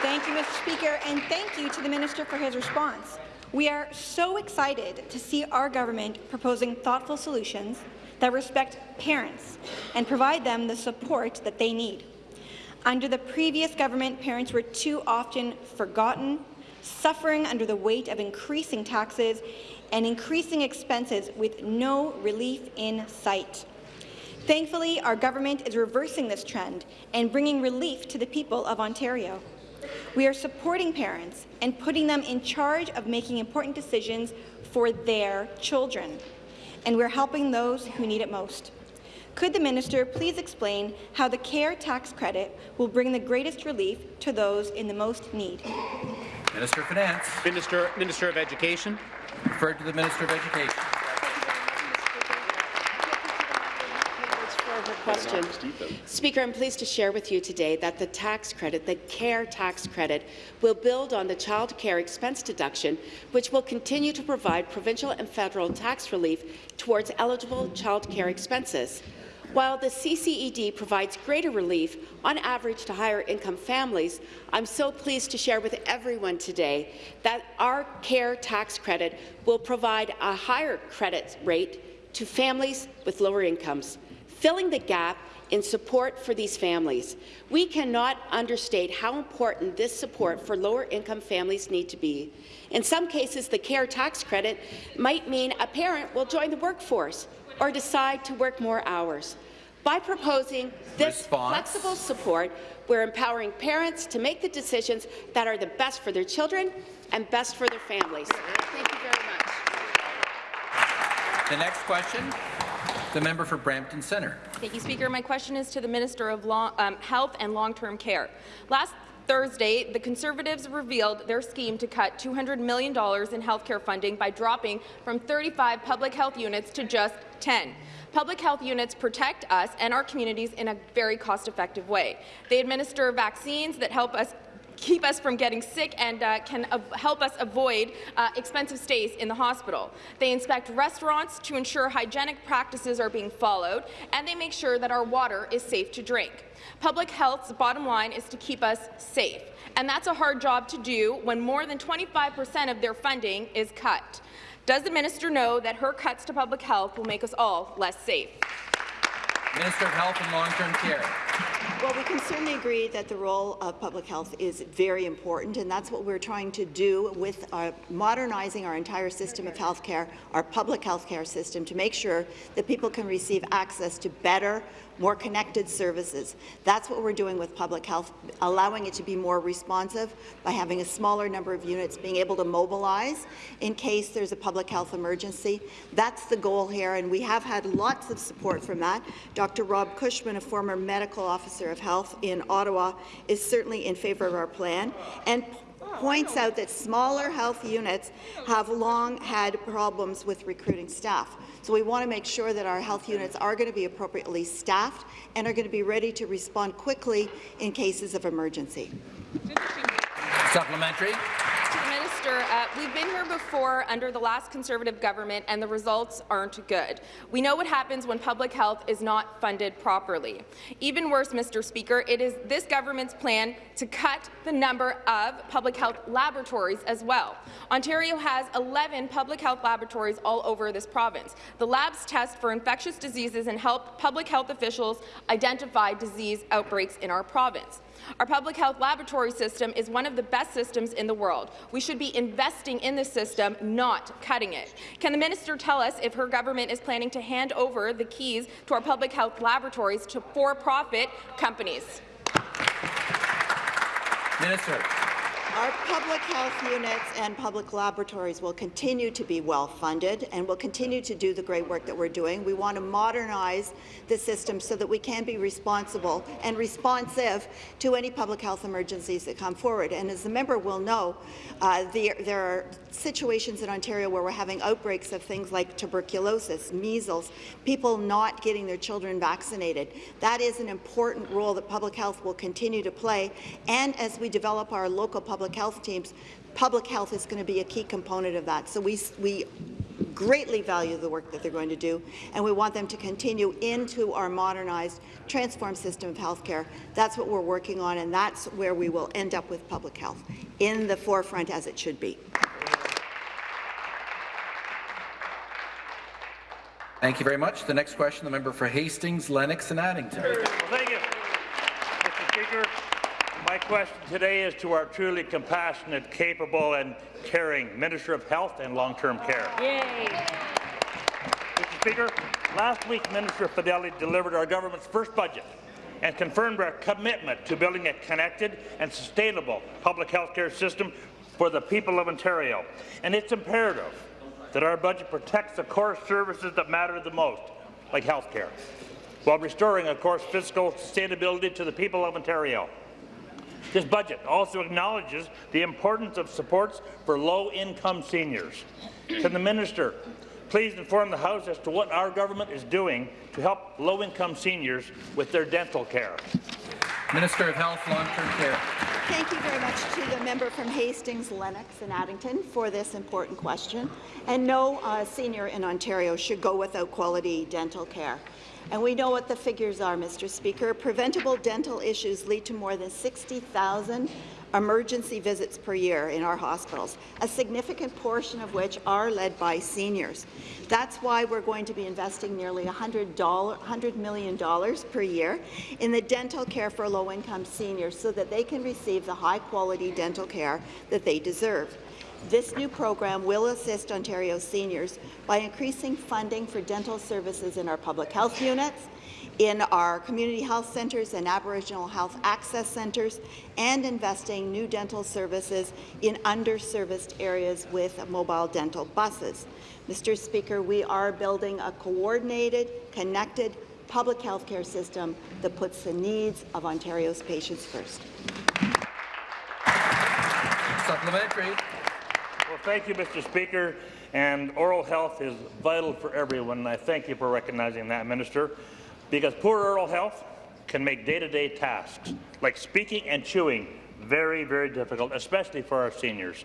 Thank you, Mr. Speaker, and thank you to the minister for his response. We are so excited to see our government proposing thoughtful solutions that respect parents and provide them the support that they need. Under the previous government, parents were too often forgotten, suffering under the weight of increasing taxes and increasing expenses with no relief in sight. Thankfully, our government is reversing this trend and bringing relief to the people of Ontario. We are supporting parents and putting them in charge of making important decisions for their children, and we're helping those who need it most. Could the minister please explain how the CARE tax credit will bring the greatest relief to those in the most need? Minister of Finance. Minister, Minister of Education. Referred to the Minister of Education. Question. Speaker, I'm pleased to share with you today that the tax credit, the CARE tax credit, will build on the child care expense deduction, which will continue to provide provincial and federal tax relief towards eligible child care expenses. While the CCED provides greater relief on average to higher income families, I'm so pleased to share with everyone today that our CARE tax credit will provide a higher credit rate to families with lower incomes filling the gap in support for these families. We cannot understate how important this support for lower-income families need to be. In some cases, the CARE tax credit might mean a parent will join the workforce or decide to work more hours. By proposing this Response. flexible support, we're empowering parents to make the decisions that are the best for their children and best for their families. Thank you very much. The next question, the member for Brampton Centre. Thank you, Speaker. My question is to the Minister of Long, um, Health and Long-Term Care. Last Thursday, the Conservatives revealed their scheme to cut $200 million in health care funding by dropping from 35 public health units to just 10. Public health units protect us and our communities in a very cost-effective way. They administer vaccines that help us keep us from getting sick and uh, can help us avoid uh, expensive stays in the hospital. They inspect restaurants to ensure hygienic practices are being followed, and they make sure that our water is safe to drink. Public health's bottom line is to keep us safe, and that's a hard job to do when more than 25 percent of their funding is cut. Does the minister know that her cuts to public health will make us all less safe? Minister of Health and Long-Term Care. Well, we can certainly agree that the role of public health is very important, and that's what we're trying to do with uh, modernizing our entire system of healthcare, our public healthcare system, to make sure that people can receive access to better, more connected services. That's what we're doing with public health, allowing it to be more responsive by having a smaller number of units, being able to mobilize in case there's a public health emergency. That's the goal here, and we have had lots of support from that. Dr. Rob Cushman, a former medical officer of health in Ottawa, is certainly in favour of our plan and points out that smaller health units have long had problems with recruiting staff. So we want to make sure that our health units are going to be appropriately staffed and are going to be ready to respond quickly in cases of emergency. Supplementary. Minister, uh, we've been here before under the last Conservative government, and the results aren't good. We know what happens when public health is not funded properly. Even worse, Mr. Speaker, it is this government's plan to cut the number of public health laboratories as well. Ontario has 11 public health laboratories all over this province. The labs test for infectious diseases and help public health officials identify disease outbreaks in our province. Our public health laboratory system is one of the best systems in the world. We should be investing in the system, not cutting it. Can the minister tell us if her government is planning to hand over the keys to our public health laboratories to for-profit companies? Minister. Our public health units and public laboratories will continue to be well funded and will continue to do the great work that we're doing. We want to modernize the system so that we can be responsible and responsive to any public health emergencies that come forward. And as the member will know, uh, the, there are situations in Ontario where we're having outbreaks of things like tuberculosis, measles, people not getting their children vaccinated. That is an important role that public health will continue to play. And as we develop our local public health teams, public health is going to be a key component of that. So we, we greatly value the work that they're going to do, and we want them to continue into our modernized, transformed system of healthcare. That's what we're working on, and that's where we will end up with public health, in the forefront as it should be. Thank you very much. The next question, the member for Hastings, Lennox and Addington. Thank you. Mr. Speaker, my question today is to our truly compassionate, capable and caring Minister of Health and Long-Term Care. Yay. Mr. Speaker, last week Minister Fedeli delivered our government's first budget and confirmed our commitment to building a connected and sustainable public health care system for the people of Ontario. And it's imperative that our budget protects the core services that matter the most, like health care, while restoring, of course, fiscal sustainability to the people of Ontario. This budget also acknowledges the importance of supports for low-income seniors. Can the minister please inform the House as to what our government is doing to help low-income seniors with their dental care? Minister of Health, Long-Term Care. Thank you very much to the member from Hastings, Lennox and Addington for this important question. And no uh, senior in Ontario should go without quality dental care. And we know what the figures are, Mr. Speaker. Preventable dental issues lead to more than 60,000 emergency visits per year in our hospitals, a significant portion of which are led by seniors. That's why we're going to be investing nearly $100, $100 million per year in the dental care for low-income seniors so that they can receive the high-quality dental care that they deserve. This new program will assist Ontario seniors by increasing funding for dental services in our public health units, in our community health centres and Aboriginal health access centres, and investing new dental services in underserviced areas with mobile dental buses. Mr. Speaker, we are building a coordinated, connected public health care system that puts the needs of Ontario's patients first. Supplementary. Thank you, Mr. Speaker. And oral health is vital for everyone, and I thank you for recognizing that, Minister, because poor oral health can make day-to-day -day tasks like speaking and chewing very, very difficult, especially for our seniors.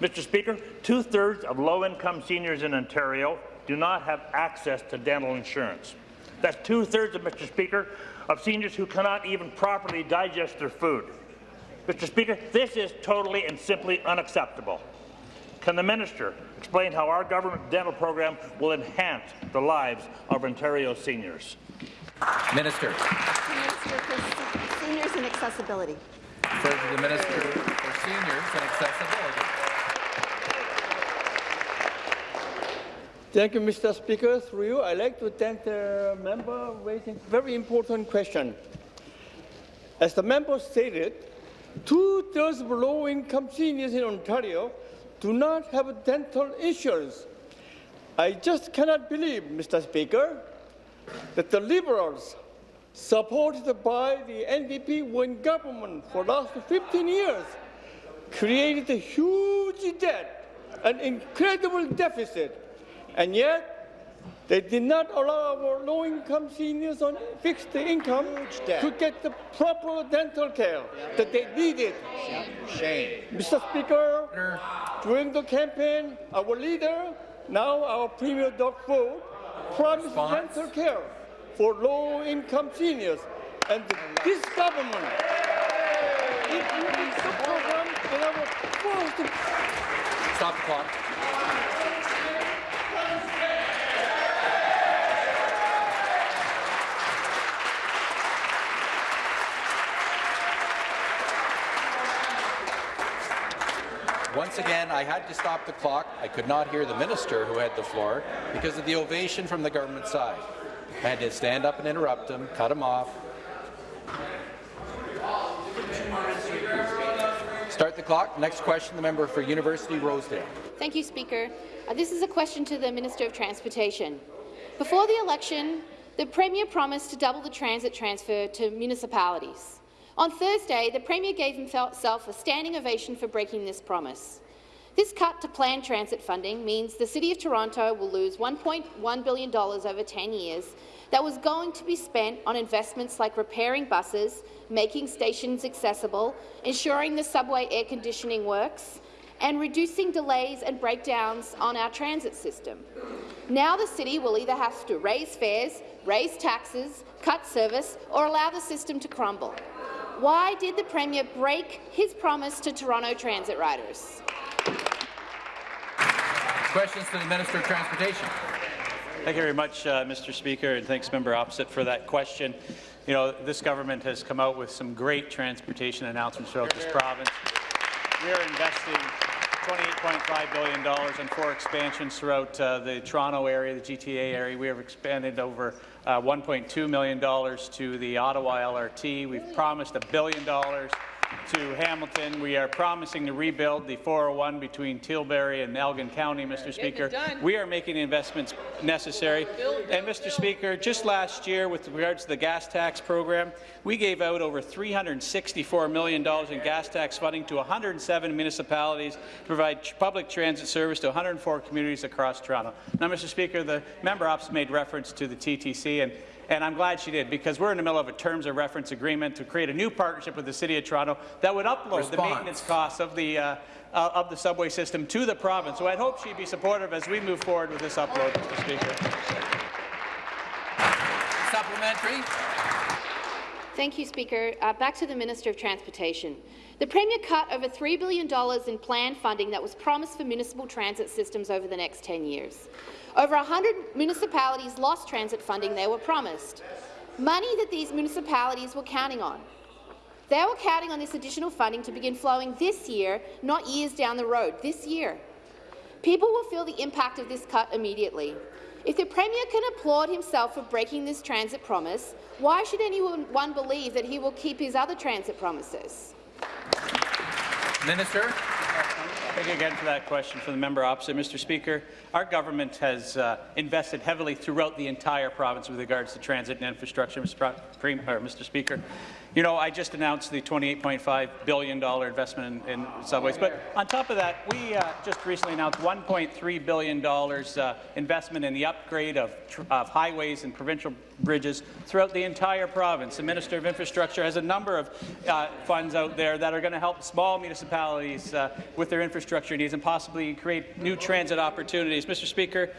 Mr. Speaker, two-thirds of low-income seniors in Ontario do not have access to dental insurance. That's two-thirds Mr. Speaker, of seniors who cannot even properly digest their food. Mr. Speaker, this is totally and simply unacceptable. Can the minister explain how our government dental program will enhance the lives of Ontario seniors? Minister. Minister for Seniors and Accessibility. Refer the Minister for Seniors and Accessibility. Thank you, Mr. Speaker. Through you, I'd like to thank the member raising a very important question. As the member stated, two-thirds of low-income seniors in Ontario do not have dental insurance. I just cannot believe, Mr. Speaker, that the Liberals, supported by the NDP when government for the last 15 years, created a huge debt, an incredible deficit, and yet They did not allow our low-income seniors on fixed income to get the proper dental care that they needed. Shame. Mr. Speaker, during the campaign, our leader, now our Premier Doug Ford, promised Response. dental care for low-income seniors, and this government introduced the program in our first Stop the clock. Once again, I had to stop the clock. I could not hear the minister who had the floor because of the ovation from the government side. I had to stand up and interrupt him, cut him off. Start the clock. Next question, the member for University Rosedale. Thank you, Speaker. Uh, this is a question to the Minister of Transportation. Before the election, the Premier promised to double the transit transfer to municipalities. On Thursday, the Premier gave himself a standing ovation for breaking this promise. This cut to planned transit funding means the City of Toronto will lose $1.1 billion over 10 years that was going to be spent on investments like repairing buses, making stations accessible, ensuring the subway air conditioning works, and reducing delays and breakdowns on our transit system. Now the city will either have to raise fares, raise taxes, cut service, or allow the system to crumble. Why did the Premier break his promise to Toronto transit riders? Questions to the Minister of Transportation. Thank you very much, uh, Mr. Speaker, and thanks, Member Opposite, for that question. You know, this government has come out with some great transportation announcements throughout this province. We are investing $28.5 billion in four expansions throughout uh, the Toronto area, the GTA area. We have expanded over uh, $1.2 million to the Ottawa LRT. We've promised a billion dollars to Hamilton. We are promising to rebuild the 401 between Tilbury and Elgin County, Mr. Speaker. We are making the investments necessary. And, Mr. Speaker, just last year, with regards to the gas tax program, we gave out over $364 million in gas tax funding to 107 municipalities to provide public transit service to 104 communities across Toronto. Now, Mr. Speaker, the member ops made reference to the TTC, and and I'm glad she did, because we're in the middle of a terms of reference agreement to create a new partnership with the City of Toronto that would upload the maintenance costs of the, uh, uh, of the subway system to the province. So I'd hope she'd be supportive as we move forward with this upload, Mr. Speaker. Supplementary. Thank you, Speaker. Uh, back to the Minister of Transportation. The Premier cut over $3 billion in planned funding that was promised for municipal transit systems over the next 10 years. Over 100 municipalities lost transit funding they were promised, money that these municipalities were counting on. They were counting on this additional funding to begin flowing this year, not years down the road, this year. People will feel the impact of this cut immediately. If the Premier can applaud himself for breaking this transit promise, why should anyone believe that he will keep his other transit promises? Minister. Thank you again for that question from the member opposite. Mr. Speaker, our government has uh, invested heavily throughout the entire province with regards to transit and infrastructure, Mr. Mr. Speaker. You know, I just announced the $28.5 billion investment in, in subways, but on top of that, we uh, just recently announced $1.3 billion uh, investment in the upgrade of, of highways and provincial bridges throughout the entire province. The Minister of Infrastructure has a number of uh, funds out there that are going to help small municipalities uh, with their infrastructure needs and possibly create new transit opportunities. Mr. Speaker,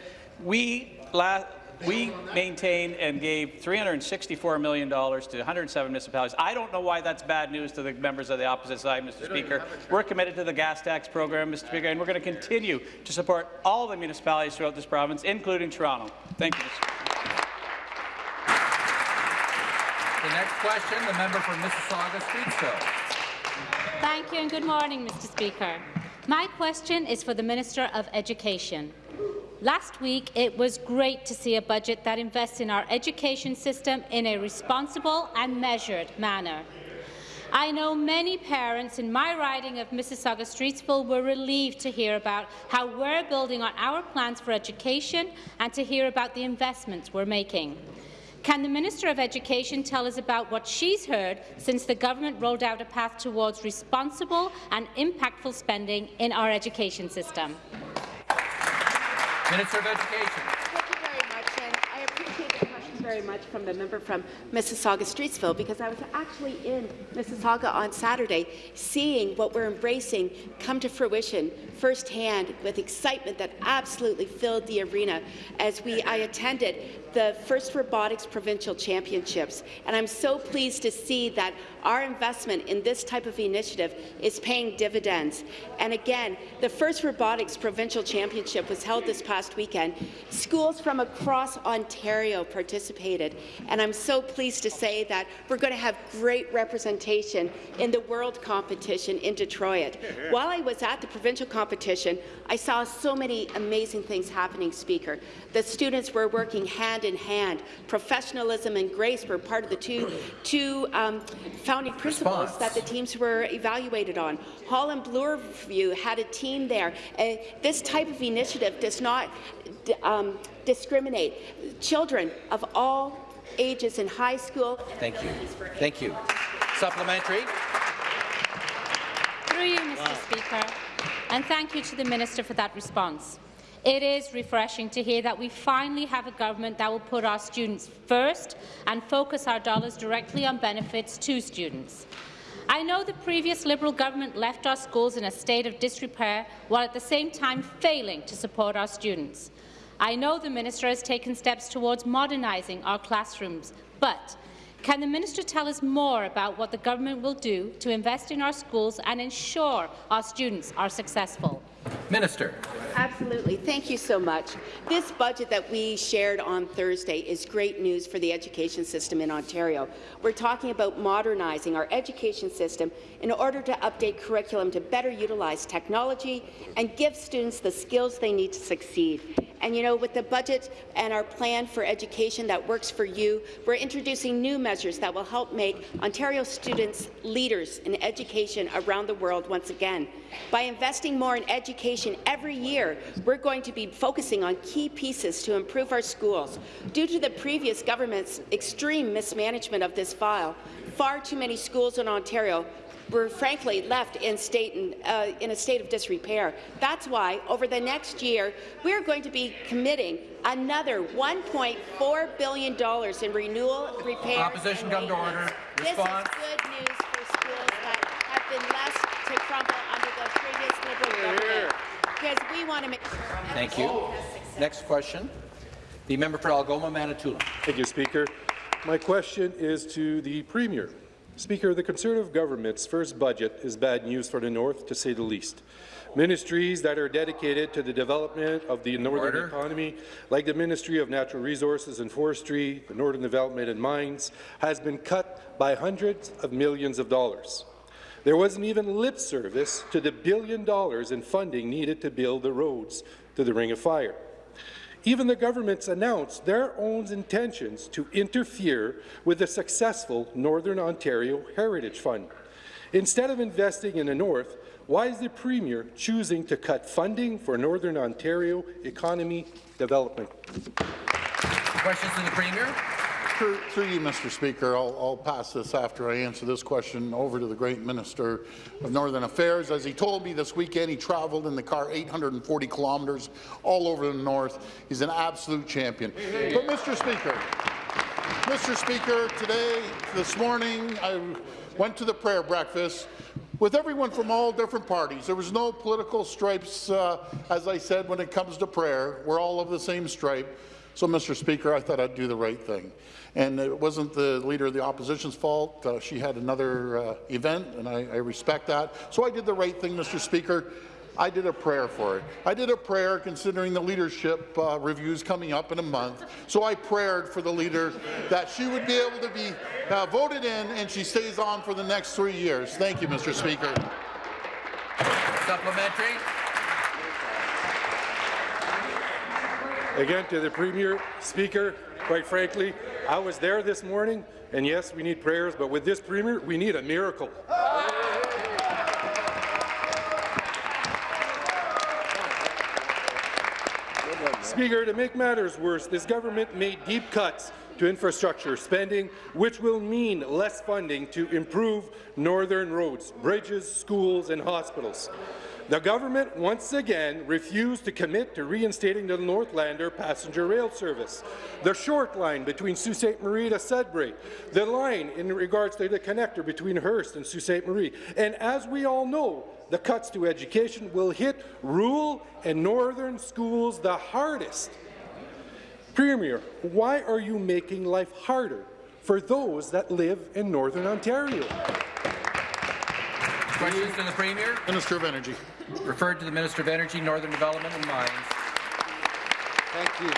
we la we maintained and gave $364 million to 107 municipalities. I don't know why that's bad news to the members of the opposite side, Mr. Speaker. We're committed to the gas tax program, Mr. Speaker, and we're going to continue to support all the municipalities throughout this province, including Toronto. Thank you, Mr. Speaker. The next question, the member for Mississauga Streetsville. Thank you and good morning, Mr. Speaker. My question is for the Minister of Education. Last week, it was great to see a budget that invests in our education system in a responsible and measured manner. I know many parents in my riding of Mississauga Streetsville were relieved to hear about how we're building on our plans for education and to hear about the investments we're making. Can the Minister of Education tell us about what she's heard since the government rolled out a path towards responsible and impactful spending in our education system? Minister of Education. Thank you very much, and I appreciate the question very much from the member from Mississauga Streetsville because I was actually in Mississauga on Saturday seeing what we're embracing come to fruition firsthand with excitement that absolutely filled the arena as we I attended the first robotics provincial championships. And I'm so pleased to see that our investment in this type of initiative is paying dividends. And again the first robotics provincial championship was held this past weekend. Schools from across Ontario participated. And I'm so pleased to say that we're going to have great representation in the world competition in Detroit. While I was at the provincial competition I saw so many amazing things happening speaker. The students were working hand in hand. Professionalism and grace were part of the two, two um, founding principles Response. that the teams were evaluated on. Holland Bloorview had a team there. Uh, this type of initiative does not um, discriminate. Children of all ages in high school. Thank you. Thank you. Supplementary. Through you, Mr. Wow. Speaker, and thank you to the Minister for that response. It is refreshing to hear that we finally have a government that will put our students first and focus our dollars directly on benefits to students. I know the previous Liberal government left our schools in a state of disrepair while at the same time failing to support our students. I know the minister has taken steps towards modernising our classrooms, but can the minister tell us more about what the government will do to invest in our schools and ensure our students are successful? Minister. Absolutely. Thank you so much. This budget that we shared on Thursday is great news for the education system in Ontario. We're talking about modernizing our education system in order to update curriculum to better utilize technology and give students the skills they need to succeed. And you know, with the budget and our plan for education that works for you, we're introducing new measures that will help make Ontario students leaders in education around the world once again. By investing more in education every year, we're going to be focusing on key pieces to improve our schools. Due to the previous government's extreme mismanagement of this file, far too many schools in Ontario were frankly left in, state uh, in a state of disrepair. That's why, over the next year, we're going to be committing another $1.4 billion in renewal, repair, Opposition come to order. Response. This is good news for schools that have been left to crumble under the previous Liberal government, because we want to make sure. Thank you. Next question. The member for Algoma, Manitoulin. Thank you, Speaker. My question is to the Premier. Speaker, the Conservative government's first budget is bad news for the North, to say the least. Ministries that are dedicated to the development of the northern Order. economy, like the Ministry of Natural Resources and Forestry, the Northern Development and Mines, has been cut by hundreds of millions of dollars. There wasn't even lip service to the billion dollars in funding needed to build the roads to the Ring of Fire. Even the government's announced their own intentions to interfere with the successful Northern Ontario Heritage Fund. Instead of investing in the North, why is the Premier choosing to cut funding for Northern Ontario economy development? Questions to the Premier? Through, through, you, Mr. Speaker, I'll, I'll, pass this after I answer this question over to the great Minister of Northern Affairs. As he told me this weekend, he travelled in the car 840 kilometres all over the north. He's an absolute champion. But, Mr. Speaker, Mr. Speaker, today, this morning, I went to the prayer breakfast with everyone from all different parties. There was no political stripes, uh, as I said, when it comes to prayer. We're all of the same stripe. So, Mr. Speaker, I thought I'd do the right thing. And it wasn't the Leader of the Opposition's fault. Uh, she had another uh, event, and I, I respect that. So I did the right thing, Mr. Speaker. I did a prayer for her. I did a prayer considering the leadership uh, reviews coming up in a month. So I prayed for the leader that she would be able to be uh, voted in and she stays on for the next three years. Thank you, Mr. Speaker. Supplementary. Again, to the Premier, Speaker, quite frankly, I was there this morning, and yes, we need prayers, but with this Premier, we need a miracle. Speaker, to make matters worse, this government made deep cuts to infrastructure spending, which will mean less funding to improve northern roads, bridges, schools and hospitals. The government once again refused to commit to reinstating the Northlander passenger rail service, the short line between Sault Ste. Marie to Sudbury, the line in regards to the connector between Hearst and Sault Ste. Marie. And as we all know, the cuts to education will hit rural and northern schools the hardest. Premier, why are you making life harder for those that live in Northern Ontario? Questions to the Premier? Minister of Energy. Referred to the Minister of Energy, Northern Development and Mines. Thank you.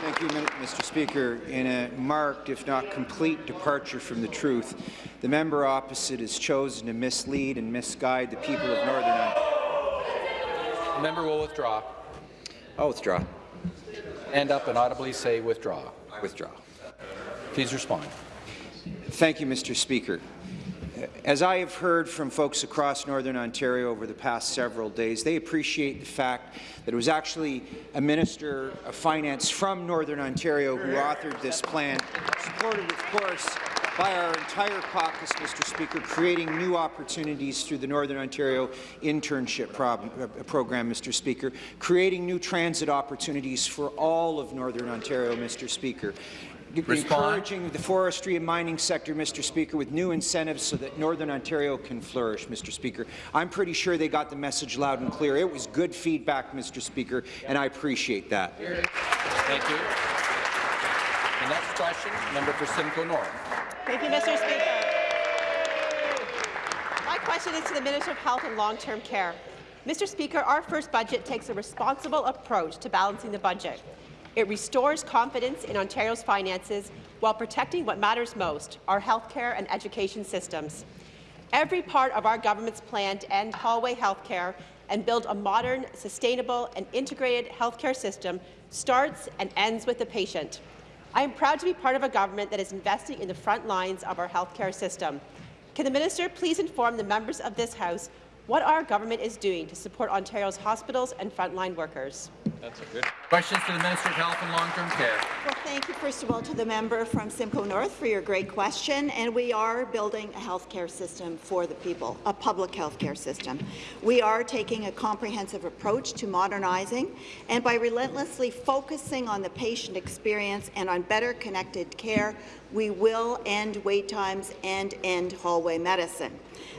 Thank you, Mr. Speaker. In a marked, if not complete, departure from the truth, the member opposite has chosen to mislead and misguide the people of Northern Ontario. The member will withdraw. I'll withdraw. End up and audibly say withdraw. Withdraw. Please respond. Thank you, Mr. Speaker. As I have heard from folks across Northern Ontario over the past several days, they appreciate the fact that it was actually a Minister of Finance from Northern Ontario who authored this plan, supported, of course, by our entire caucus, Mr. Speaker, creating new opportunities through the Northern Ontario internship uh, program, Mr. Speaker, creating new transit opportunities for all of Northern Ontario, Mr. Speaker. Encouraging the forestry and mining sector, Mr. Speaker, with new incentives so that Northern Ontario can flourish, Mr. Speaker. I'm pretty sure they got the message loud and clear. It was good feedback, Mr. Speaker, and I appreciate that. Thank you. The next question, member for Simcoe North. Thank you, Mr. Speaker. My question is to the Minister of Health and Long-Term Care. Mr. Speaker, our first budget takes a responsible approach to balancing the budget. It restores confidence in Ontario's finances while protecting what matters most, our healthcare and education systems. Every part of our government's plan to end hallway healthcare and build a modern, sustainable and integrated healthcare system starts and ends with the patient. I am proud to be part of a government that is investing in the front lines of our healthcare system. Can the minister please inform the members of this House what our government is doing to support Ontario's hospitals and frontline workers? Good. Questions to the Minister of Health and Long-Term Care. Well, thank you, first of all, to the member from Simcoe North for your great question. And we are building a healthcare system for the people, a public healthcare system. We are taking a comprehensive approach to modernizing, and by relentlessly focusing on the patient experience and on better connected care, we will end wait times and end hallway medicine.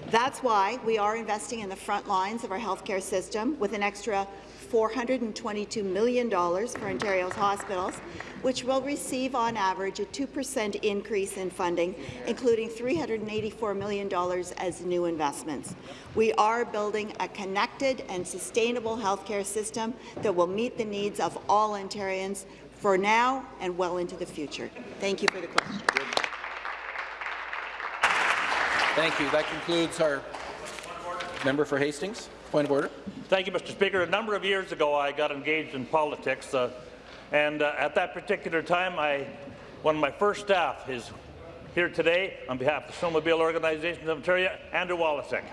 That's why we are investing in the front lines of our healthcare system with an extra $422 million for Ontario's hospitals, which will receive on average a 2% increase in funding, including $384 million as new investments. We are building a connected and sustainable healthcare system that will meet the needs of all Ontarians for now and well into the future. Thank you for the question. Thank you. That concludes our member for Hastings. Point of order. Thank you, Mr. Speaker. A number of years ago, I got engaged in politics, uh, and uh, at that particular time, I, one of my first staff is here today on behalf of the Snowmobile Organization of Ontario, Andrew Walasek.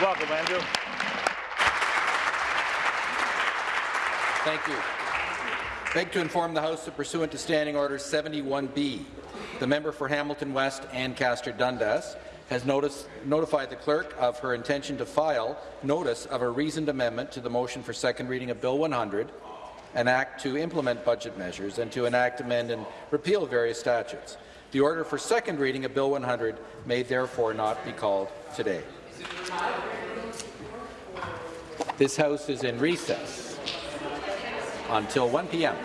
Welcome, Andrew. Thank you. Beg to inform the House that pursuant to Standing Order 71B, the member for Hamilton West, Ancaster Dundas, has noticed, notified the clerk of her intention to file notice of a reasoned amendment to the motion for second reading of Bill 100, an act to implement budget measures and to enact, amend and repeal various statutes. The order for second reading of Bill 100 may therefore not be called today. This House is in recess until 1 p.m.